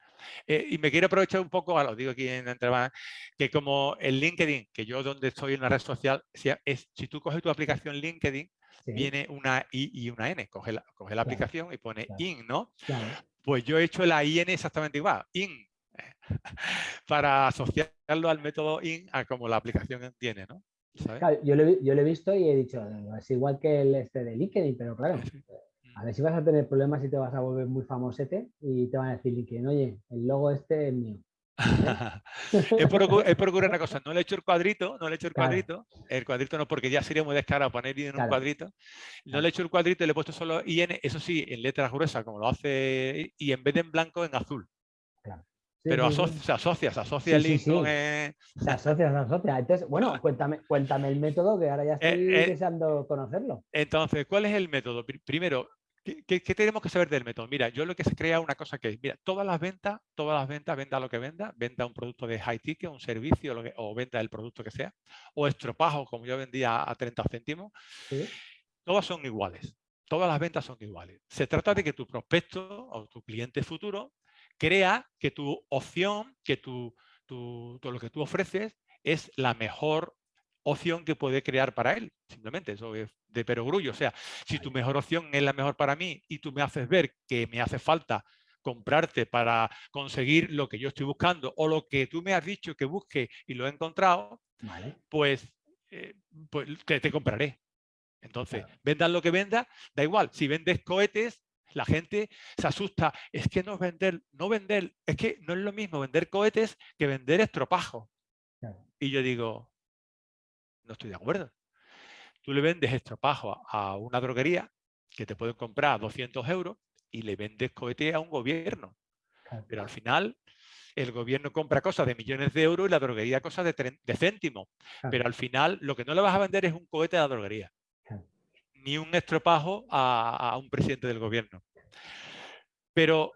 Eh, y me quiero aprovechar un poco, lo digo aquí en entrevista, que como el LinkedIn, que yo donde estoy en una red social, es, si tú coges tu aplicación LinkedIn, viene una I y una N, coge la, coge la aplicación y pone IN, ¿no? Pues yo he hecho la IN exactamente igual, IN, para asociarlo al método IN a como la aplicación tiene, ¿no? yo, lo, yo, lo, he visto y he dicho, es igual que el este de LinkedIn, pero claro, a ver si vas a tener problemas y te vas a volver muy famosete y te van a decir que, oye, el logo este es mío. he, procurado, una cosa, no le he hecho el cuadrito, no le he hecho el cuadrito, el cuadrito no, porque ya sería muy descarado poner en un cuadrito, no le he hecho el cuadrito y le he puesto solo IN, eso sí, en letras gruesas, como lo hace, y en vez de en blanco, en azul. Pero se asocia, se asocia el link con... Se asocia, se asocia. Entonces, bueno, cuéntame, cuéntame el método, que ahora ya eh, estoy eh, deseando conocerlo. Entonces, ¿cuál es el método? Primero, ¿Qué, tenemos que saber del método? Mira, yo lo que se crea una cosa que es, mira, todas las ventas, todas las ventas, venda lo que venda, venda un producto de high ticket, un servicio o venda el producto que sea, o estropajo, como yo vendía a 30 céntimos, todas son iguales. Todas las ventas son iguales. Se trata de que tu prospecto o tu cliente futuro crea que tu opción, que tu, todo lo que tú ofreces es la mejor opción que puede crear para él. Simplemente eso es de perogrullo. O sea, si tu mejor opción es la mejor para mí y tú me haces ver que me hace falta comprarte para conseguir lo que yo estoy buscando o lo que tú me has dicho que busque y lo he encontrado, pues, eh, pues te, compraré. Entonces, vendas lo que venda, da igual. Si vendes cohetes, la gente se asusta. Es que no vender, no vender, es que no es lo mismo vender cohetes que vender estropajo. Y yo digo, no estoy de acuerdo. Tú le vendes estropajo a una droguería que te pueden comprar a 200 euros y le vendes cohete a un gobierno. Pero al final el gobierno compra cosas de millones de euros y la droguería cosas de, de céntimos. Pero al final lo que no le vas a vender es un cohete a la droguería. Ni un estropajo a, un presidente del gobierno. Pero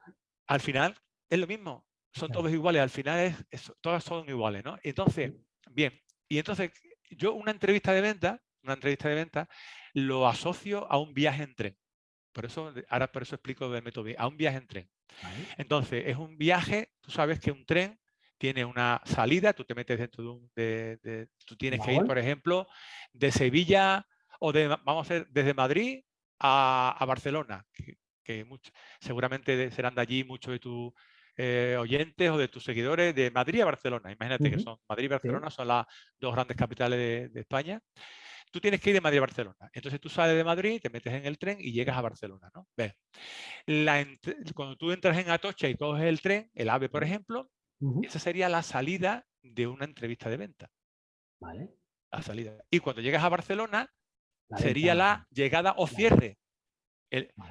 al final es lo mismo. Son todos iguales. Al final es, todas son iguales. ¿no? Entonces, bien. Y entonces yo una entrevista de venta, una entrevista de venta, lo asocio a un viaje en tren. Por eso, ahora por eso explico del método, a un viaje en tren. Entonces, es un viaje, tú sabes que un tren tiene una salida, tú te metes dentro de un... De, tú tienes que ir, por ejemplo, de Sevilla o de, vamos a desde Madrid a, Barcelona, que, que seguramente serán de allí muchos de tus eh, oyentes o de tus seguidores de Madrid a Barcelona. Imagínate que son Madrid y Barcelona son las dos grandes capitales de, España. Tú tienes que ir de Madrid a Barcelona. Entonces tú sales de Madrid, te metes en el tren y llegas a Barcelona. ¿no? cuando tú entras en Atocha y coges el tren, el AVE, por ejemplo, esa sería la salida de una entrevista de venta. Vale. La salida. Y cuando llegas a Barcelona, sería la llegada o cierre.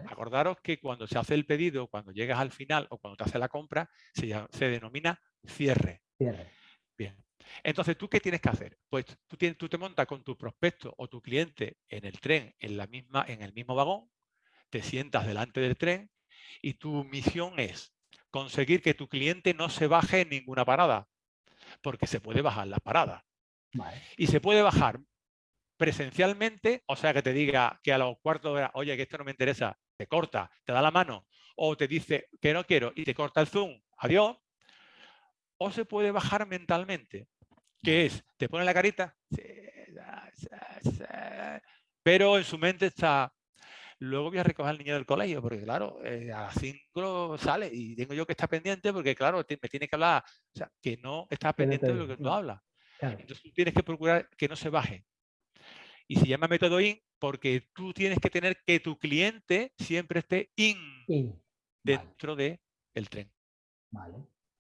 Acordaros que cuando se hace el pedido, cuando llegas al final o cuando te hace la compra, se, denomina cierre. Cierre. Bien. Entonces, ¿tú qué tienes que hacer? Pues tú, tienes, tú te montas con tu prospecto o tu cliente en el tren, en, la misma, en el mismo vagón, te sientas delante del tren y tu misión es conseguir que tu cliente no se baje en ninguna parada, porque se puede bajar la parada. Y se puede bajar presencialmente, o sea, que te diga que a los cuartos de hora, oye, que esto no me interesa, te corta, te da la mano, o te dice que no quiero y te corta el zoom, adiós. O se puede bajar mentalmente, que es, te pone la carita, pero en su mente está, luego voy a recoger al niño del colegio, porque claro, eh, a las 5 sale y tengo yo que estar pendiente porque claro, me tiene que hablar, o sea, que no está pendiente de lo que tú hablas. Entonces tú tienes que procurar que no se baje, y se llama método IN porque tú tienes que tener que tu cliente siempre esté IN, dentro del tren.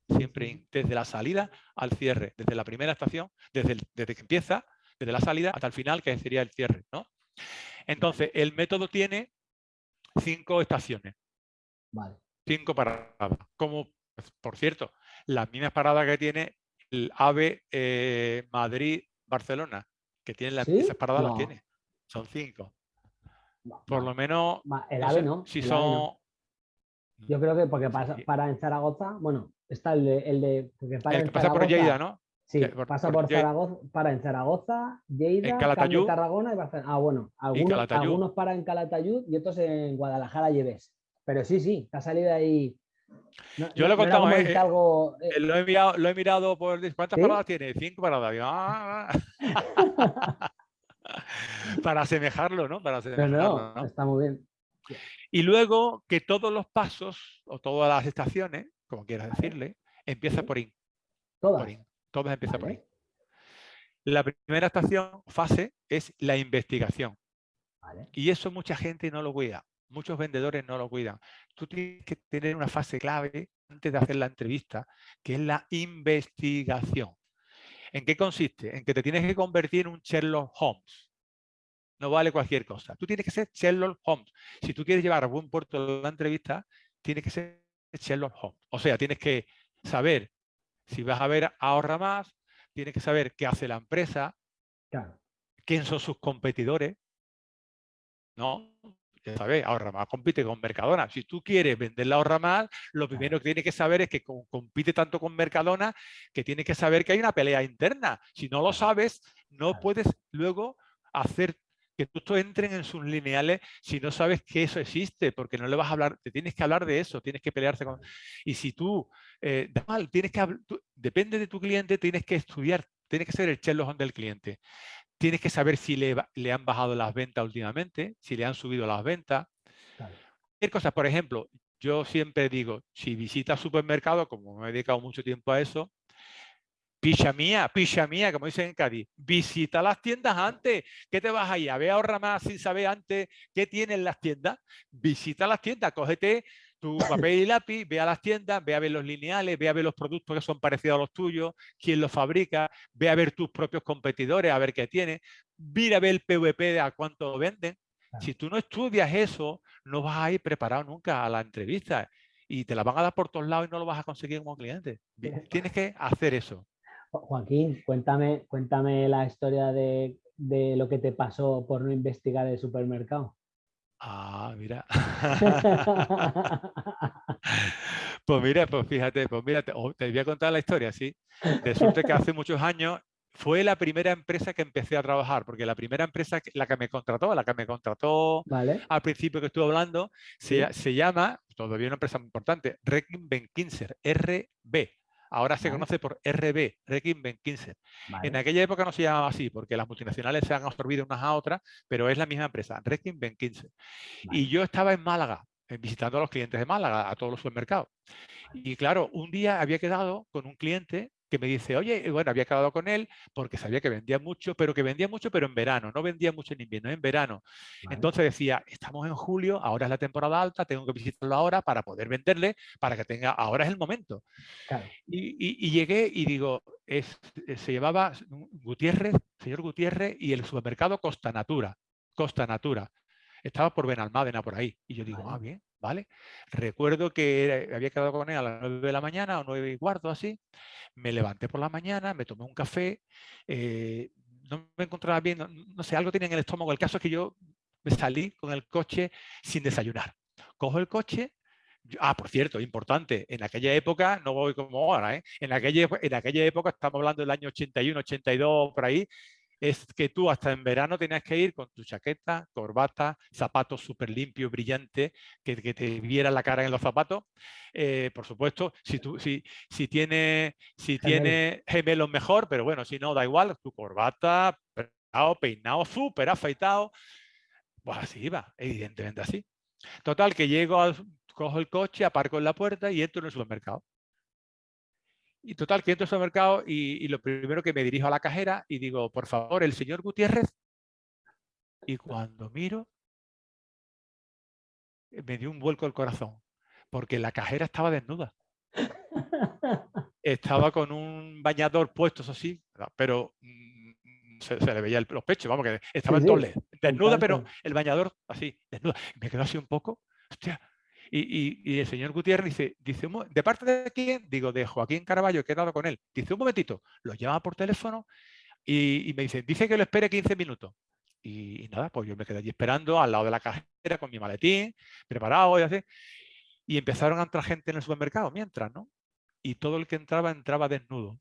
Siempre IN, desde la salida al cierre, desde la primera estación, desde, desde que empieza, desde la salida hasta el final, que sería el cierre. ¿no? Entonces, el método tiene cinco estaciones. Cinco paradas. Como, por cierto, las mismas paradas que tiene el AVE eh, Madrid-Barcelona que tiene las piezas paradas las tiene. Son cinco. Por lo menos. El AVE no. Si son. Yo creo que porque para en Zaragoza, bueno, está el de. El de porque para el que pasa por Lleida, ¿no? Sí, pasa por, Zaragoza, para en Zaragoza, Lleida, en Tarragona y Barcelona. Ah, bueno, algunos, algunos para en Calatayud y otros en Guadalajara Lleves. Pero sí, sí, te ha salido ahí. Yo lo he contado, eh, algo, eh, eh, lo, he mirado, lo he mirado por... ¿Cuántas paradas tiene? Cinco paradas. Ah. Para asemejarlo, ¿no? Para asemejarlo, no, está muy bien. Y luego que todos los pasos o todas las estaciones, como quieras decirle, empiezan por IN. Todas. Por Todas empiezan por IN. La primera estación, fase, es la investigación. Y eso mucha gente no lo cuida muchos vendedores no lo cuidan. Tú tienes que tener una fase clave antes de hacer la entrevista, que es la investigación. ¿En qué consiste? En que te tienes que convertir en un Sherlock Holmes. No vale cualquier cosa. Tú tienes que ser Sherlock Holmes. Si tú quieres llevar a buen puerto la entrevista, tienes que ser Sherlock Holmes. O sea, tienes que saber si vas a ver ahorra más, tienes que saber qué hace la empresa, quién son sus competidores, ¿no? ¿Sabes? Ahorra más compite con Mercadona. Si tú quieres vender la ahorra más, lo primero que tienes que saber es que compite tanto con Mercadona que tienes que saber que hay una pelea interna. Si no lo sabes, no puedes luego hacer que tú entren en sus lineales si no sabes que eso existe, porque no le vas a hablar, te tienes que hablar de eso, tienes que pelearse con... Y si tú, eh, tienes que, depende de tu cliente, tienes que estudiar, tienes que ser el Sherlock del cliente. Tienes que saber si le, le, han bajado las ventas últimamente, si le han subido las ventas. Claro. cosas, por ejemplo, yo siempre digo, si visitas supermercado, como me he dedicado mucho tiempo a eso, picha mía, picha mía, como dicen en Cádiz, visita las tiendas antes. ¿Qué te vas ahí? A ver ahorra más sin saber antes qué tienen las tiendas. Visita las tiendas, cógete tu papel y lápiz, ve a las tiendas, ve a ver los lineales, ve a ver los productos que son parecidos a los tuyos, quién los fabrica, ve a ver tus propios competidores, a ver qué tienen, mira a ver el PVP de a cuánto venden. Si tú no estudias eso, no vas a ir preparado nunca a la entrevista y te la van a dar por todos lados y no lo vas a conseguir como cliente. Tienes que hacer eso. Joaquín, cuéntame, cuéntame la historia de, de lo que te pasó por no investigar el supermercado. Ah, mira. pues mira, pues fíjate, pues mira, te, voy a contar la historia, ¿sí? Resulta que hace muchos años fue la primera empresa que empecé a trabajar, porque la primera empresa, la que me contrató, la que me contrató al principio que estuve hablando, se, se, llama, todavía una empresa muy importante, Rekin Benkinser, RB. Ahora se conoce por RB, Requiem 15. En aquella época no se llamaba así, porque las multinacionales se han absorbido unas a otras, pero es la misma empresa, Requiem 15. Y yo estaba en Málaga, visitando a los clientes de Málaga, a todos los supermercados. Y claro, un día había quedado con un cliente que me dice, oye, bueno, había quedado con él porque sabía que vendía mucho, pero que vendía mucho, pero en verano, no vendía mucho en invierno, en verano. Entonces decía, estamos en julio, ahora es la temporada alta, tengo que visitarlo ahora para poder venderle, para que tenga, ahora es el momento. Y, llegué y digo, es, eh, se llevaba Gutiérrez, señor Gutiérrez, y el supermercado Costa Natura, Costa Natura. Estaba por Benalmádena, por ahí. Y yo digo, ah, bien, ¿vale? Recuerdo que había quedado con él a las 9 de la mañana o 9 y cuarto, así. Me levanté por la mañana, me tomé un café, eh, no me encontraba bien, no, sé, algo tenía en el estómago. El caso es que yo me salí con el coche sin desayunar. Cojo el coche, Ah, por cierto, importante, en aquella época, no voy como ahora, ¿eh? en, aquella, en aquella época, estamos hablando del año 81, 82, por ahí, es que tú hasta en verano tenías que ir con tu chaqueta, corbata, zapatos súper limpios, brillantes, que, te viera la cara en los zapatos. Eh, por supuesto, si, tú, si, si tiene, si tiene gemelos mejor, pero bueno, si no, da igual, tu corbata, peinado, peinado súper afeitado. Pues así iba, evidentemente así. Total, que llego, cojo el coche, aparco en la puerta y entro en el supermercado. Y total, que entro al mercado y, y, lo primero que me dirijo a la cajera y digo, por favor, el señor Gutiérrez. Y cuando miro, me dio un vuelco el corazón, porque la cajera estaba desnuda. Estaba con un bañador puesto, eso sí, pero mm, se, le veía los pechos, vamos, que estaba en doble, desnuda, pero el bañador así, desnuda. Me quedó así un poco, hostia, y, el señor Gutiérrez dice, dice ¿de parte de quién? Digo, de Joaquín Caraballo, he dado con él. Dice, un momentito, lo llama por teléfono y, me dice, dice que lo espere 15 minutos. Y, nada, pues yo me quedé allí esperando al lado de la cajera con mi maletín, preparado y así. Y empezaron a entrar gente en el supermercado mientras, ¿no? Y todo el que entraba, entraba desnudo.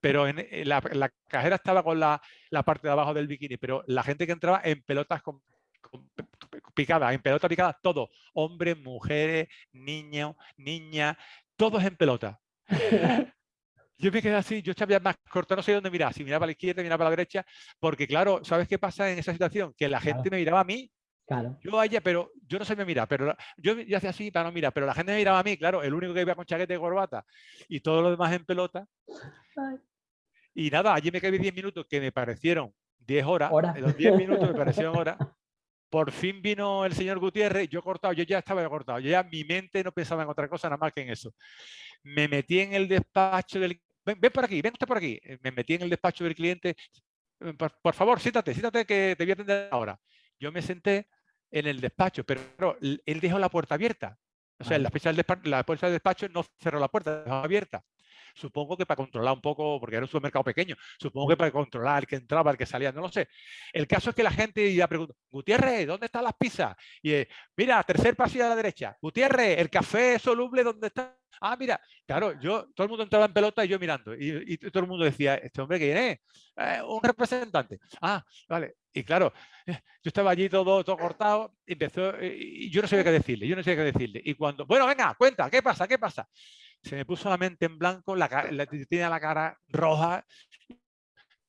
Pero en, la, cajera estaba con la, la parte de abajo del bikini, pero la gente que entraba en pelotas con picada, en pelota picada, todo. Hombres, mujeres, niños, niñas, todos en pelota. Yo me quedé así, yo estaba más corto, no sé dónde mirar, si miraba a la izquierda, miraba a la derecha, porque claro, ¿sabes qué pasa en esa situación? Que la gente me miraba a mí, claro. yo a ella, pero yo no sé me mirar, pero yo, yo hacía así para no mirar, pero la gente me miraba a mí, claro, el único que iba con chaqueta y corbata y todo lo demás en pelota. Y nada, allí me quedé 10 minutos que me parecieron 10 horas, ¿Hora? los 10 minutos me parecieron horas. Por fin vino el señor Gutiérrez, yo cortado, yo ya estaba cortado, yo ya mi mente no pensaba en otra cosa nada más que en eso. Me metí en el despacho del... Ven, por aquí, ven usted por aquí. Eh, me metí en el despacho del cliente. Eh, por, favor, siéntate, siéntate que te voy a atender ahora. Yo me senté en el despacho, pero él dejó la puerta abierta. O sea, la, la puerta del despacho no cerró la puerta, dejó abierta supongo que para controlar un poco, porque era un supermercado pequeño, supongo que para controlar el que entraba, el que salía, no lo sé. El caso es que la gente ya pregunta, Gutiérrez, ¿dónde están las pizzas? Y eh, mira, tercer pasillo a la derecha, Gutiérrez, el café soluble, ¿dónde está? Ah, mira, claro, yo, todo el mundo entraba en pelota y yo mirando. Y, todo el mundo decía, ¿este hombre que es? Eh, un representante. Ah, vale. Y claro, eh, yo estaba allí todo, todo cortado, empezó, y yo no sabía qué decirle, yo no sabía qué decirle. Y cuando, bueno, venga, cuenta, ¿qué pasa? ¿Qué pasa? Se me puso la mente en blanco, la, tiene la cara roja.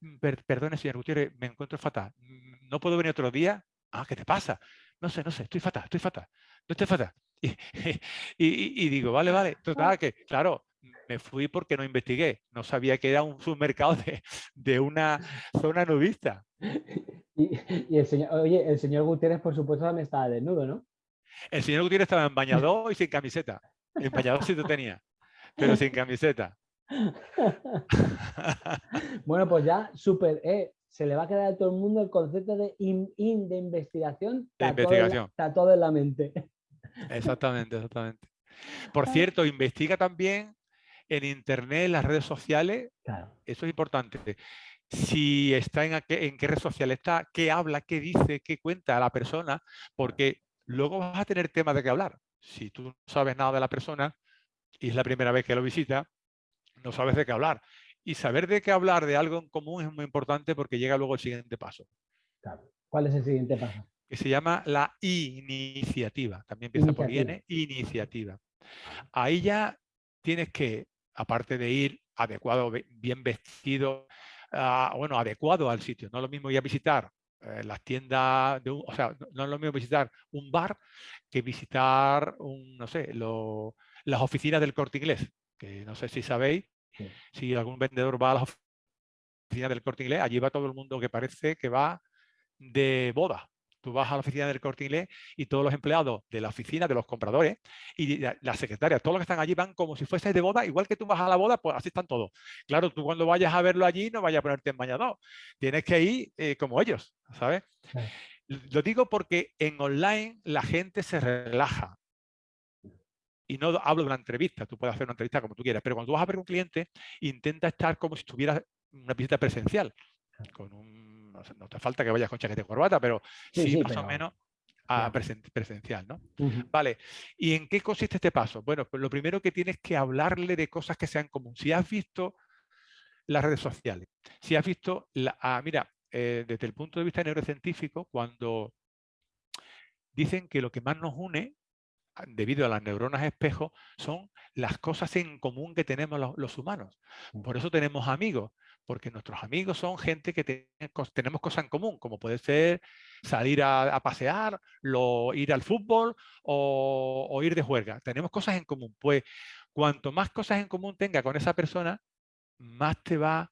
Mm, perdone, señor Gutiérrez, me encuentro fatal. Mm, ¿No puedo venir otro día? Ah, ¿qué te pasa? No sé, no sé, estoy fatal, estoy fatal. No estoy fatal. Y, digo, vale, vale. Total, que claro, me fui porque no investigué. No sabía que era un submercado de, una zona nudista. Y, el señor, oye, el señor Gutiérrez, por supuesto, también estaba desnudo, ¿no? El señor Gutiérrez estaba en bañador y sin camiseta. En bañador sí lo tenía pero sin camiseta. bueno, pues ya súper, eh, se le va a quedar a todo el mundo el concepto de in, de investigación. Está investigación. está todo en la mente. Exactamente, exactamente. Por cierto, investiga también en internet, en las redes sociales. Eso es importante. Si está en, en qué red social está, qué habla, qué dice, qué cuenta la persona, porque luego vas a tener temas de qué hablar. Si tú no sabes nada de la persona, y es la primera vez que lo visita, no sabes de qué hablar. Y saber de qué hablar de algo en común es muy importante porque llega luego el siguiente paso. ¿Cuál es el siguiente paso? Que se llama la iniciativa. También empieza por IN, iniciativa. Ahí ya tienes que, aparte de ir adecuado, bien vestido, ah, bueno, adecuado al sitio. No es lo mismo ir a visitar eh, las tiendas, de o sea, no es lo mismo visitar un bar que visitar, un, no sé, las oficinas del corte inglés, que no sé si sabéis, si algún vendedor va a las oficinas del corte inglés, allí va todo el mundo que parece que va de boda. Tú vas a la oficina del corte inglés y todos los empleados de la oficina, de los compradores y las secretarias, todos los que están allí van como si fuese de boda, igual que tú vas a la boda, pues así están todos. Claro, tú cuando vayas a verlo allí no vayas a ponerte en bañador, tienes que ir eh, como ellos, ¿sabes? Lo digo porque en online la gente se relaja. Y no hablo de una entrevista, tú puedes hacer una entrevista como tú quieras, pero cuando vas a ver un cliente, intenta estar como si estuvieras una visita presencial, con un no, te falta que vayas con chaqueta y corbata, pero sí, más o menos a presencial, ¿no? Vale, ¿y en qué consiste este paso? Bueno, pues lo primero que tienes que hablarle de cosas que sean comunes. Si has visto las redes sociales, si has visto, la, ah, mira, eh, desde el punto de vista neurocientífico, cuando dicen que lo que más nos une debido a las neuronas espejo, son las cosas en común que tenemos los, humanos. Por eso tenemos amigos, porque nuestros amigos son gente que tenemos cosas en común, como puede ser salir a, pasear, ir al fútbol o, ir de juerga. Tenemos cosas en común. Pues cuanto más cosas en común tenga con esa persona, más te va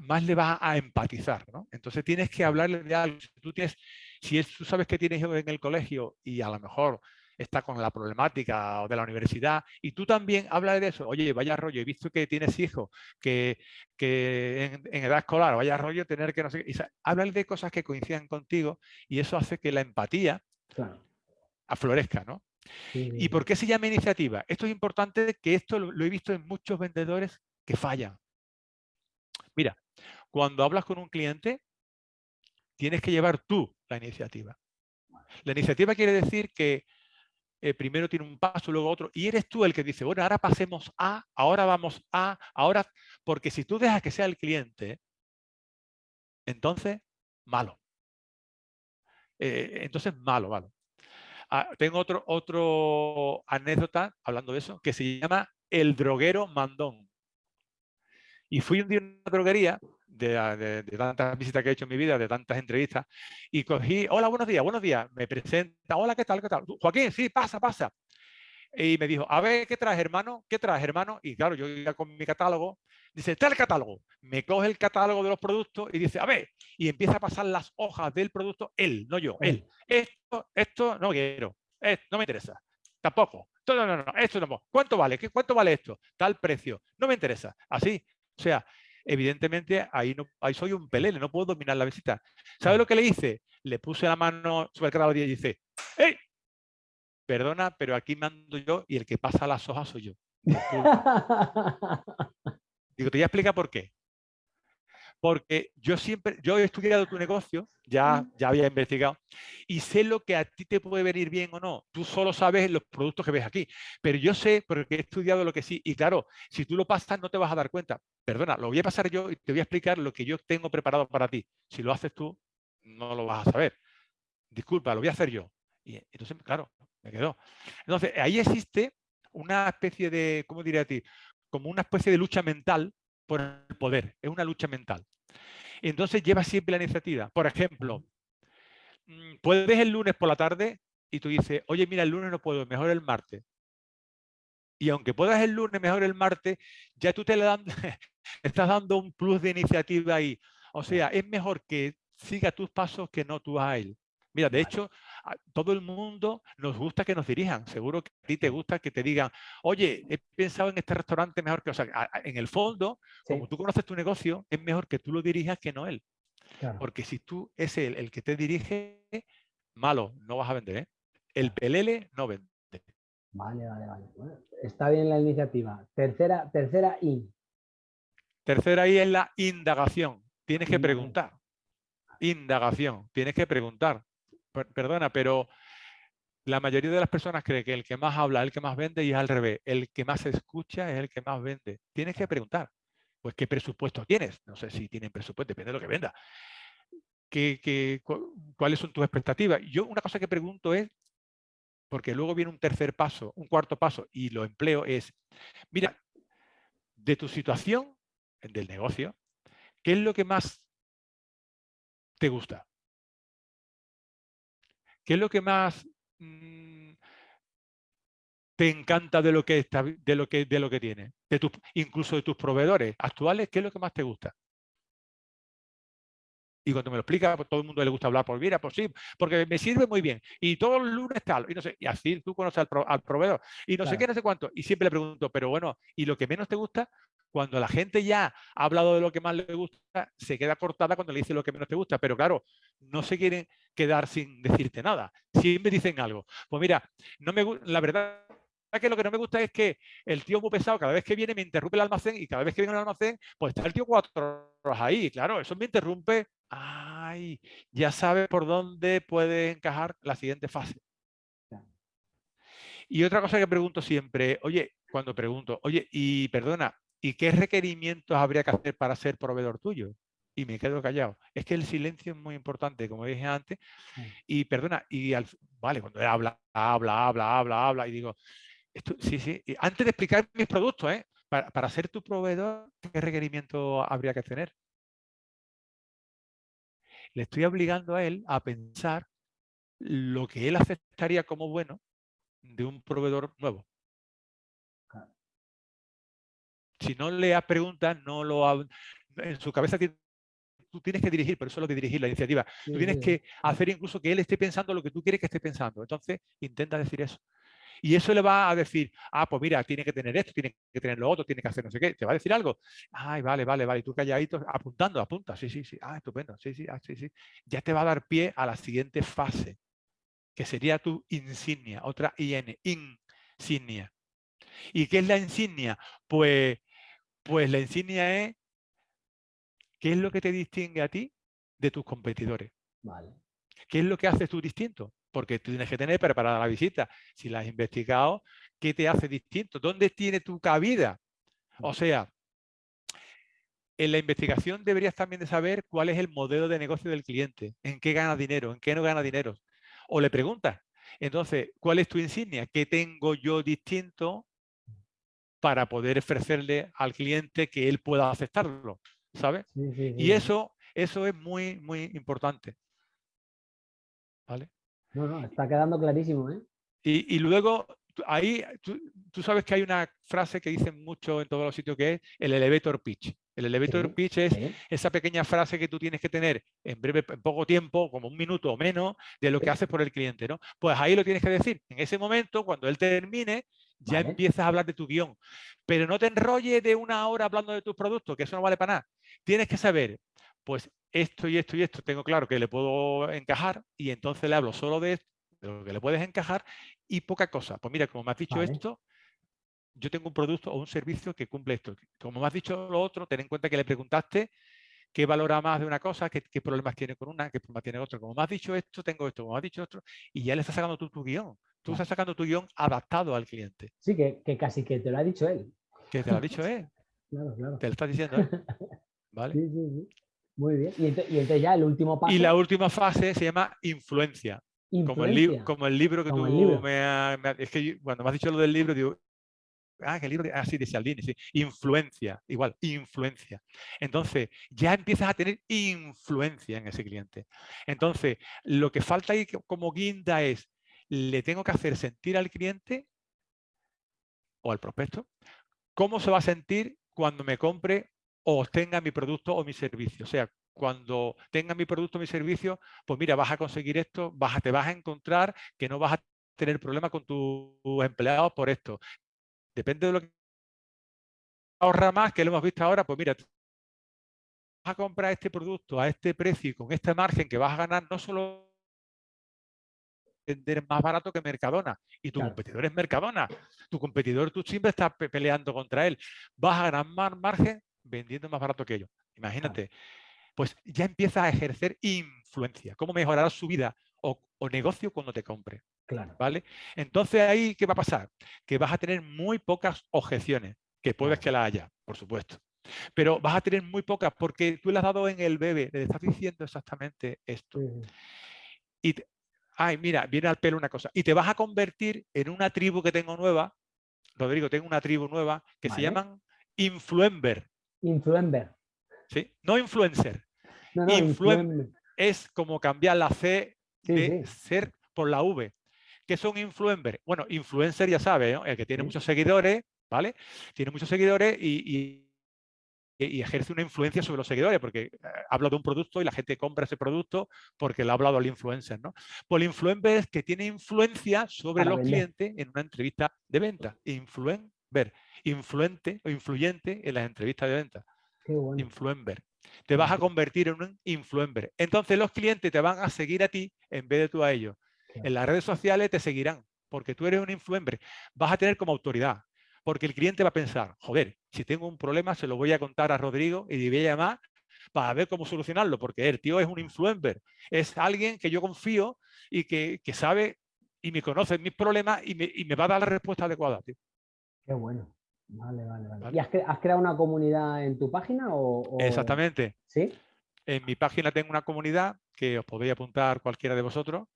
más le va a empatizar. Entonces tienes que hablarle de algo. Si tú, tienes, si tú sabes que tienes en el colegio y a lo mejor está con la problemática de la universidad y tú también hablas de eso, oye, vaya rollo, he visto que tienes hijos, que, en, edad escolar, vaya rollo tener que no sé, y, de cosas que coincidan contigo y eso hace que la empatía aflorezca, ¿no? ¿Y por qué se llama iniciativa? Esto es importante que esto lo he visto en muchos vendedores que fallan. Mira, cuando hablas con un cliente, tienes que llevar tú la iniciativa. La iniciativa quiere decir que eh, primero tiene un paso, luego otro, y eres tú el que dice, bueno, ahora pasemos a, ahora vamos a, ahora, porque si tú dejas que sea el cliente, entonces, malo. Eh, entonces, malo, malo. Ah, tengo otro, otro anécdota, hablando de eso, que se llama El droguero mandón. Y fui un día a una droguería de, tantas visitas que he hecho en mi vida, de tantas entrevistas, y cogí, hola, buenos días, buenos días, me presenta, hola, ¿qué tal, qué tal? Joaquín, sí, pasa, pasa. Y me dijo, a ver, ¿qué traes, hermano? ¿Qué traes, hermano? Y claro, yo iba con mi catálogo, dice, está el catálogo. Me coge el catálogo de los productos y dice, a ver, y empieza a pasar las hojas del producto, él, no yo, él. Esto, esto no quiero, no me interesa, tampoco. No, no, no, esto no. ¿Cuánto vale? ¿Qué, ¿Cuánto vale esto? Tal precio. No me interesa. Así. O sea, evidentemente ahí, no, ahí soy un pelele, no puedo dominar la visita. ¿Sabe lo que le hice? Le puse la mano sobre el catálogo y dice, ¡Hey! Perdona, pero aquí mando yo y el que pasa las hojas soy yo. Digo, te voy a explicar por qué. Porque yo siempre, yo he estudiado tu negocio, ya, ya había investigado, y sé lo que a ti te puede venir bien o no. Tú solo sabes los productos que ves aquí, pero yo sé, porque he estudiado lo que sí, y claro, si tú lo pasas no te vas a dar cuenta. Perdona, lo voy a pasar yo y te voy a explicar lo que yo tengo preparado para ti. Si lo haces tú, no lo vas a saber. Disculpa, lo voy a hacer yo. Y entonces, claro, me quedó. Entonces, ahí existe una especie de, ¿cómo diría a ti? Como una especie de lucha mental por el poder, es una lucha mental. Entonces lleva siempre la iniciativa. Por ejemplo, mm, puedes el lunes por la tarde y tú dices, oye, mira, el lunes no puedo, mejor el martes. Y aunque puedas el lunes, mejor el martes, ya tú te le dan, estás dando un plus de iniciativa ahí. O sea, es mejor que siga tus pasos que no tú a él. Mira, de hecho, todo el mundo nos gusta que nos dirijan. Seguro que a ti te gusta que te digan, oye, he pensado en este restaurante mejor que... O sea, en el fondo, como tú conoces tu negocio, es mejor que tú lo dirijas que no él. Porque si tú es el que te dirige, malo, no vas a vender. ¿eh? El pelele no vende. Vale, vale, vale. está bien la iniciativa. Tercera, tercera I. Tercera I es la indagación. Tienes que preguntar. Indagación. Tienes que preguntar perdona, pero la mayoría de las personas cree que el que más habla es el que más vende y es al revés. El que más escucha es el que más vende. Tienes que preguntar, pues, ¿qué presupuesto tienes? No sé si tienen presupuesto, depende de lo que venda. ¿Qué, cuáles son tus expectativas? Yo una cosa que pregunto es, porque luego viene un tercer paso, un cuarto paso, y lo empleo, es, mira, de tu situación, del negocio, ¿qué es lo que más te gusta? ¿Qué es lo que más mm, te encanta de lo que, está, de lo que, de lo que tienes? De incluso de tus proveedores actuales, ¿qué es lo que más te gusta? Y cuando me lo explica, pues todo el mundo le gusta hablar por mira, pues sí, porque me sirve muy bien. Y todos los lunes tal, y no sé, y así tú conoces al, proveedor. Y no sé qué, no sé cuánto. Y siempre le pregunto, pero bueno, ¿y lo que menos te gusta? Cuando la gente ya ha hablado de lo que más le gusta, se queda cortada cuando le dice lo que menos te gusta. Pero claro, no se quieren quedar sin decirte nada. Siempre dicen algo. Pues mira, no me la verdad que lo que no me gusta es que el tío muy pesado, cada vez que viene me interrumpe el almacén y cada vez que viene al almacén, pues está el tío cuatro horas ahí. Claro, eso me interrumpe. Ay, ya sabe por dónde puede encajar la siguiente fase. Y otra cosa que pregunto siempre, oye, cuando pregunto, oye, y perdona, ¿y qué requerimientos habría que hacer para ser proveedor tuyo? Y me quedo callado. Es que el silencio es muy importante, como dije antes. Y perdona, y al, vale, cuando habla, habla, habla, habla, habla, y digo, sí, sí. antes de explicar mis productos, ¿eh? para, ser tu proveedor, ¿qué requerimiento habría que tener? Le estoy obligando a él a pensar lo que él aceptaría como bueno de un proveedor nuevo. Si no le has preguntas, no lo en su cabeza tú tienes que dirigir, pero eso es lo de dirigir la iniciativa. tú tienes que hacer incluso que él esté pensando lo que tú quieres que esté pensando. Entonces, intenta decir eso. Y eso le va a decir, ah, pues mira, tiene que tener esto, tiene que tener lo otro, tiene que hacer no sé qué. ¿Te va a decir algo? Ay, vale, vale, vale. Y tú calladito, apuntando, apunta. Sí, sí, sí. Ah, estupendo. Sí, sí, ah, sí, sí. Ya te va a dar pie a la siguiente fase, que sería tu insignia, otra IN, insignia. ¿Y qué es la insignia? Pues, pues la insignia es qué es lo que te distingue a ti de tus competidores. Vale. ¿Qué es lo que haces tú distinto? porque tú tienes que tener preparada la visita. Si la has investigado, ¿qué te hace distinto? ¿Dónde tiene tu cabida? O sea, en la investigación deberías también de saber cuál es el modelo de negocio del cliente, en qué gana dinero, en qué no gana dinero. O le preguntas, entonces, ¿cuál es tu insignia? ¿Qué tengo yo distinto para poder ofrecerle al cliente que él pueda aceptarlo? ¿Sabes? Y eso, eso es muy, muy importante. ¿Vale? No, no, está quedando clarísimo. ¿eh? Y, luego, ahí, tú, sabes que hay una frase que dicen mucho en todos los sitios que es el elevator pitch. El elevator pitch es esa pequeña frase que tú tienes que tener en breve, en poco tiempo, como un minuto o menos, de lo que haces por el cliente, ¿no? Pues ahí lo tienes que decir. En ese momento, cuando él termine, ya empiezas a hablar de tu guion. Pero no te enrolles de una hora hablando de tus productos, que eso no vale para nada. Tienes que saber, pues esto y esto y esto tengo claro que le puedo encajar y entonces le hablo solo de, esto, de lo que le puedes encajar y poca cosa. Pues mira, como me has dicho esto, yo tengo un producto o un servicio que cumple esto. Como me has dicho lo otro, ten en cuenta que le preguntaste qué valora más de una cosa, qué, problemas tiene con una, qué problemas tiene otra. Como me has dicho esto, tengo esto, como me has dicho otro, y ya le estás sacando tú tu guion. Tú estás sacando tu guion adaptado al cliente. Sí, que, casi que te lo ha dicho él. Que te lo ha dicho él. claro, claro. Te lo estás diciendo él. ¿Vale? Sí, sí, sí. Muy bien. Y entonces, ya el último paso. Y la última fase se llama influencia. Como, el como el libro que tú me, has... Es que cuando me has dicho lo del libro, digo, ah, el libro, así ah, de Cialdini, sí. Influencia, igual, influencia. Entonces, ya empiezas a tener influencia en ese cliente. Entonces, lo que falta ahí como guinda es, le tengo que hacer sentir al cliente o al prospecto, cómo se va a sentir cuando me compre o tenga mi producto o mi servicio. O sea, cuando tenga mi producto o mi servicio, pues mira, vas a conseguir esto, vas te vas a encontrar que no vas a tener problema con tus empleados por esto. Depende de lo que ahorra más, que lo hemos visto ahora, pues mira, vas a comprar este producto a este precio y con este margen que vas a ganar no solo vender más barato que Mercadona y tu competidor es Mercadona. Tu competidor tú siempre estás peleando contra él. Vas a ganar más margen vendiendo más barato que ellos. Imagínate. Pues ya empieza a ejercer influencia. ¿Cómo mejorar su vida o, negocio cuando te compre? Claro. ¿Vale? Entonces ahí, ¿qué va a pasar? Que vas a tener muy pocas objeciones, que puedes que la haya, por supuesto. Pero vas a tener muy pocas porque tú le has dado en el bebé, le estás diciendo exactamente esto. Y, ay, mira, viene al pelo una cosa. Y te vas a convertir en una tribu que tengo nueva. Rodrigo, tengo una tribu nueva que se llaman influencer. Influencer. Sí, no influencer. Es como cambiar la C de ser por la V. ¿Qué son influencers? Bueno, influencer ya sabe, el que tiene muchos seguidores, ¿vale? Tiene muchos seguidores y, ejerce una influencia sobre los seguidores, porque eh, habla de un producto y la gente compra ese producto porque le ha hablado al influencer, ¿no? Pues el influencer es que tiene influencia sobre los clientes en una entrevista de venta. Influencer, influente o influyente en las entrevistas de venta. Influencer. Te vas a convertir en un influencer. Entonces los clientes te van a seguir a ti en vez de tú a ellos. En las redes sociales te seguirán porque tú eres un influencer. Vas a tener como autoridad. Porque el cliente va a pensar, joder, si tengo un problema se lo voy a contar a Rodrigo y le voy a llamar para ver cómo solucionarlo, porque el tío es un influencer, es alguien que yo confío y que, sabe y me conoce mis problemas y me, va a dar la respuesta adecuada. Qué bueno. Vale, vale, vale. ¿Y has, creado una comunidad en tu página? O, Exactamente. ¿Sí? En mi página tengo una comunidad que os podéis apuntar cualquiera de vosotros.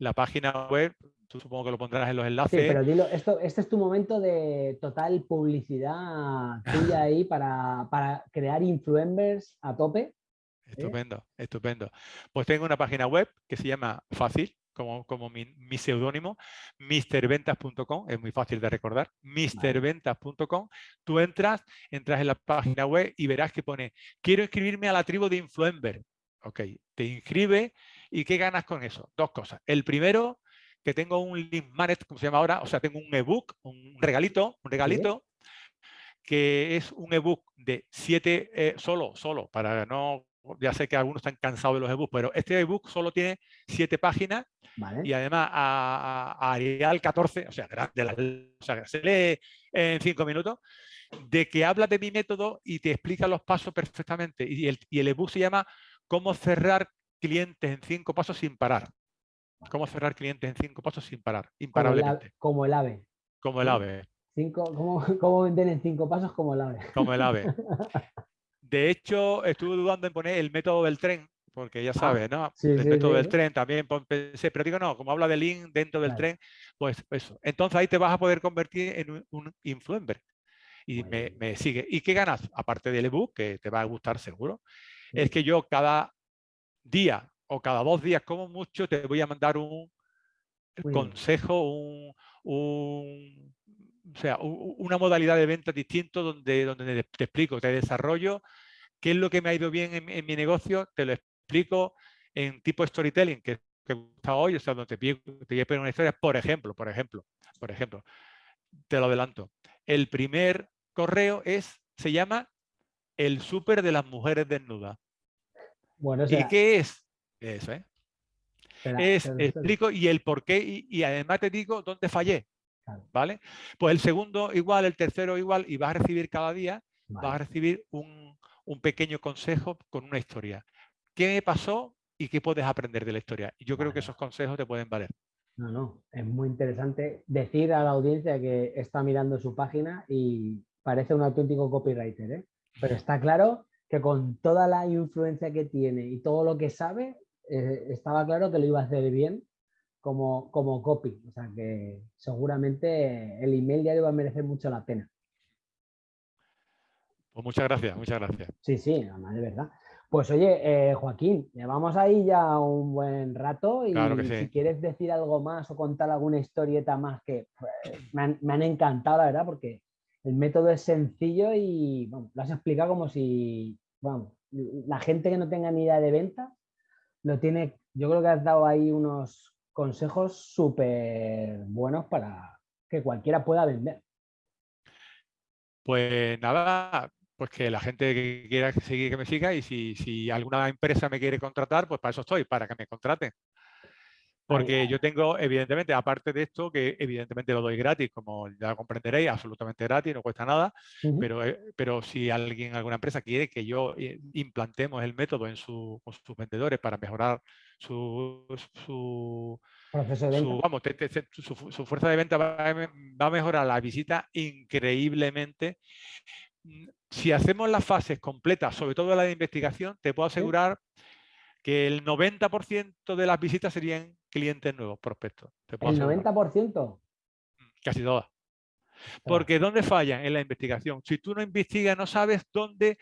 La página web, tú supongo que lo pondrás en los enlaces. Sí, pero dilo, esto, este es tu momento de total publicidad tuya ahí para, para crear influencers a tope. ¿eh? Estupendo, estupendo. Pues tengo una página web que se llama Fácil, como, mi, mi seudónimo, misterventas.com, es muy fácil de recordar, misterventas.com. Tú entras, entras en la página web y verás que pone, quiero inscribirme a la tribu de Influencer. Ok, te inscribe y ¿qué ganas con eso? Dos cosas. El primero, que tengo un link magnet, como se llama ahora, o sea, tengo un ebook, un regalito, un regalito, que es un ebook de siete, eh, solo, solo, para no ya sé que algunos están cansados de los ebooks, pero este ebook solo tiene siete páginas y además a, Arial 14, o sea, se lee en cinco minutos, de que habla de mi método y te explica los pasos perfectamente. Y el, y el ebook se llama Cómo cerrar clientes en cinco pasos sin parar. Cómo cerrar clientes en cinco pasos sin parar, imparablemente. Como el ave. Como el ave. Cinco, ¿cómo, ¿Cómo vender en cinco pasos como el ave? Como el ave. De hecho, estuve dudando en poner el método del tren, porque ya ah, sabes, ¿no? el método del tren también pensé, pero digo, no, como habla de link dentro del tren, pues eso. Entonces ahí te vas a poder convertir en un, influencer. Y me, sigue. ¿Y qué ganas? Aparte del ebook, que te va a gustar seguro, es que yo cada día o cada dos días, como mucho, te voy a mandar un consejo, un, o sea, una modalidad de venta distinto donde, donde te explico, te desarrollo qué es lo que me ha ido bien en, mi negocio, te lo explico en tipo storytelling, que, que gusta hoy, o sea, donde te, te voy a poner una historia, por ejemplo, por ejemplo, por ejemplo, te lo adelanto. El primer correo es, se llama El súper de las mujeres desnudas. Bueno, ¿Y qué es? Eso, ¿eh? es, explico y el por qué y, y, además te digo dónde fallé. ¿Vale? Pues el segundo igual, el tercero igual, y vas a recibir cada día, vas a recibir un, pequeño consejo con una historia. ¿Qué me pasó y qué puedes aprender de la historia? Y yo creo que esos consejos te pueden valer. No, no, es muy interesante decir a la audiencia que está mirando su página y parece un auténtico copywriter, ¿eh? pero está claro que con toda la influencia que tiene y todo lo que sabe, eh, estaba claro que lo iba a hacer bien como, como copy. O sea que seguramente el email ya le va a merecer mucho la pena. Pues muchas gracias, muchas gracias. Sí, sí, de verdad. Pues oye, eh, Joaquín, llevamos ahí ya un buen rato y si quieres decir algo más o contar alguna historieta más que pues, me, han, encantado, la verdad, porque el método es sencillo y lo has explicado como si, vamos, la gente que no tenga ni idea de venta lo tiene, yo creo que has dado ahí unos consejos súper buenos para que cualquiera pueda vender. Pues nada, pues que la gente que quiera seguir que me siga y si, si alguna empresa me quiere contratar, pues para eso estoy, para que me contraten. Porque yo tengo, evidentemente, aparte de esto, que evidentemente lo doy gratis, como ya comprenderéis, absolutamente gratis, no cuesta nada, pero, eh, pero si alguien, alguna empresa quiere que yo eh, implantemos el método en sus vendedores para mejorar su, su, vamos, su, fuerza de venta va a, mejorar la visita increíblemente. Si hacemos las fases completas, sobre todo la de investigación, te puedo asegurar que el 90% de las visitas serían clientes nuevos, prospectos. ¿El 90%? Mm, casi todas. Porque ¿dónde fallan en la investigación? Si tú no investigas, no sabes dónde,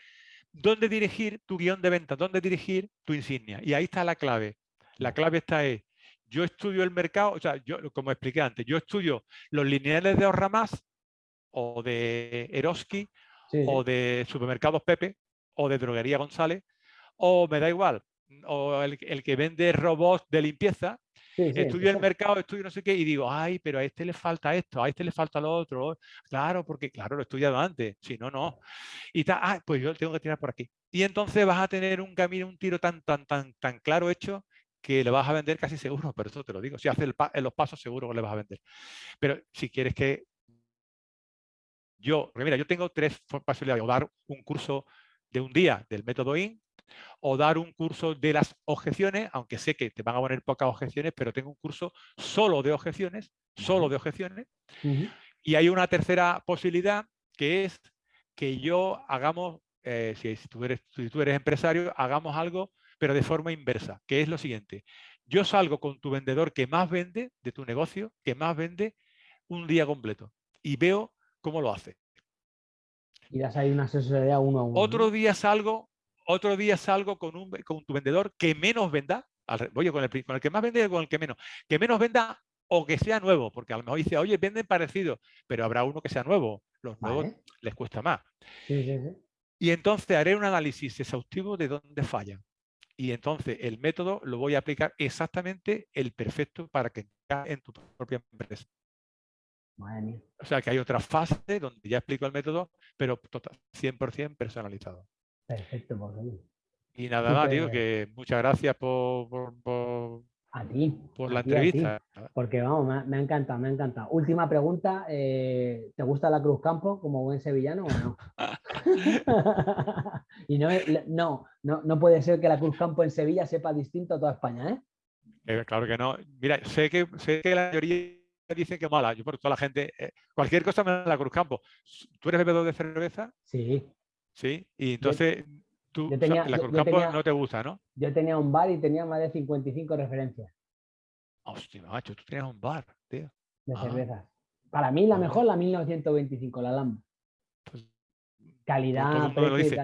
dónde dirigir tu guion de venta, dónde dirigir tu insignia. Y ahí está la clave. La clave está es, yo estudio el mercado, o sea, yo, como expliqué antes, yo estudio los lineales de Ahorramás o de Eroski o de supermercados Pepe o de droguería González o me da igual, o el, que vende robots de limpieza, estudio el mercado, estudio no sé qué, y digo, ay, pero a este le falta esto, a este le falta lo otro. Claro, porque claro, lo he estudiado antes, si no, no. Y está, ah, pues yo tengo que tirar por aquí. Y entonces vas a tener un camino, un tiro tan, tan, tan, tan claro hecho que le vas a vender casi seguro, pero eso te lo digo. Si haces los pasos, seguro que le vas a vender. Pero si quieres que yo, mira, yo tengo tres posibilidades. O dar un curso de un día del método IN, o dar un curso de las objeciones, aunque sé que te van a poner pocas objeciones, pero tengo un curso solo de objeciones, solo de objeciones. Y hay una tercera posibilidad que es que yo hagamos, eh, si, tú eres, si tú eres empresario, hagamos algo, pero de forma inversa, que es lo siguiente. Yo salgo con tu vendedor que más vende de tu negocio, que más vende un día completo y veo cómo lo hace. Y das ahí una asesoría uno a uno. Otro día salgo otro día salgo con, un, con tu vendedor que menos venda, voy con el, con el que más vende y con el que menos, que menos venda o que sea nuevo, porque a lo mejor dice, oye, venden parecido, pero habrá uno que sea nuevo. Los nuevos les cuesta más. Y entonces haré un análisis exhaustivo de dónde fallan. Y entonces el método lo voy a aplicar exactamente el perfecto para que en tu propia empresa. O sea que hay otra fase donde ya explico el método, pero 100% personalizado. Perfecto, pues, Y nada más, digo que muchas gracias por, por, a ti, por la entrevista. porque vamos, me, ha encantado, me ha encantado. Última pregunta, eh, ¿te gusta la Cruz Campo como buen sevillano o no? y no, no, no, puede ser que la Cruz Campo en Sevilla sepa distinto a toda España, ¿eh? ¿eh? claro que no. Mira, sé que, sé que la mayoría dicen que mala. Yo por toda la gente, eh, cualquier cosa me da la Cruz Campo. ¿Tú eres bebedor de cerveza? Sí. Sí, y entonces tú, la Cruz Campo no te gusta, ¿no? Yo tenía un bar y tenía más de 55 referencias. Hostia, macho, tú tenías un bar, tío. De ah. cervezas. Para mí la mejor, la 1925, la Lamba. Pues, Calidad, precio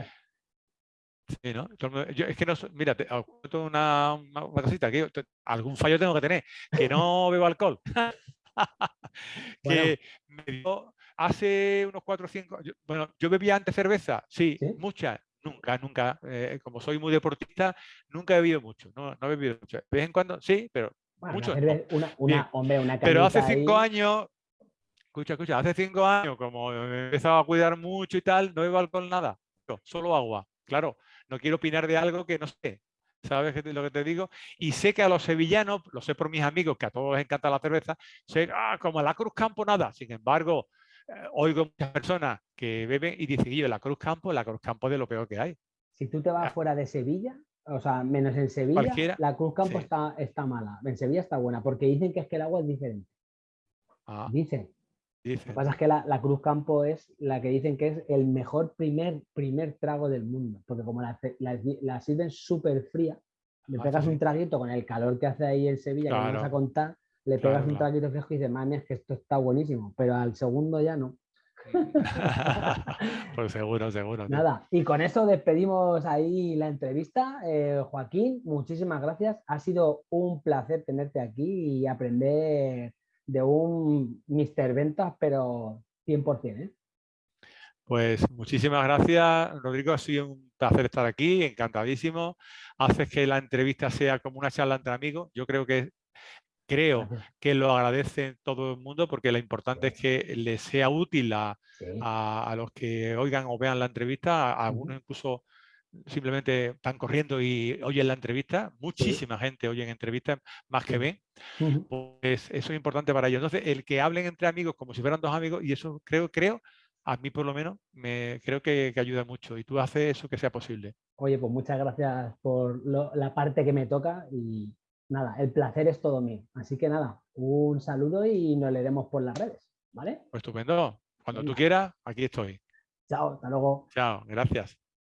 Sí, ¿no? Yo, es que no, mira, te una, una, cosita, que algún fallo tengo que tener, que no bebo alcohol. que me dio, Hace unos 4 o 5 bueno, yo bebía antes cerveza, sí, muchas, nunca, nunca, eh, como soy muy deportista, nunca he bebido mucho, no, no he bebido mucho. De vez en cuando, sí, pero mucho. Una, hombre, una pero hace cinco años, escucha, escucha, hace cinco años, como he empezado a cuidar mucho y tal, no bebo alcohol nada, solo agua. Claro, no quiero opinar de algo que no sé, ¿sabes lo que te digo? Y sé que a los sevillanos, lo sé por mis amigos, que a todos les encanta la cerveza, sé, ah, como a la Cruz Campo nada. Sin embargo, oigo muchas personas que beben y dicen, yo la Cruz Campo, la Cruz Campo de lo peor que hay. Si tú te vas ah. fuera de Sevilla, o sea, menos en Sevilla, la Cruz Campo está, está mala. En Sevilla está buena, porque dicen que es que el agua es diferente. Ah. dicen. Lo que pasa es que la, Cruz Campo es la que dicen que es el mejor primer, primer trago del mundo, porque como la, la, sirven súper fría, le ah, pegas un traguito con el calor que hace ahí en Sevilla, que vamos a contar, le pegas un traguito fresco y dices, mami, es que esto está buenísimo, pero al segundo ya no. pues seguro, seguro. Nada, y con eso despedimos ahí la entrevista. Eh, Joaquín, muchísimas gracias. Ha sido un placer tenerte aquí y aprender de un Mr. Ventas, pero 100%. ¿eh? Pues muchísimas gracias, Rodrigo. Ha sido un placer estar aquí, encantadísimo. Haces que la entrevista sea como una charla entre amigos. Yo creo que creo que lo agradece todo el mundo porque lo importante es que les sea útil a, los que oigan o vean la entrevista, a algunos incluso simplemente están corriendo y oyen la entrevista, muchísima gente oye en entrevistas más que ven, pues eso es importante para ellos. Entonces, el que hablen entre amigos como si fueran dos amigos, y eso creo, creo, a mí por lo menos, me, creo que, ayuda mucho y tú haces eso que sea posible. Oye, pues muchas gracias por la parte que me toca y, nada, el placer es todo mío. Así que nada, un saludo y nos leeremos por las redes, ¿vale? Pues estupendo. Cuando tú quieras, aquí estoy. Chao, hasta luego. Chao, gracias.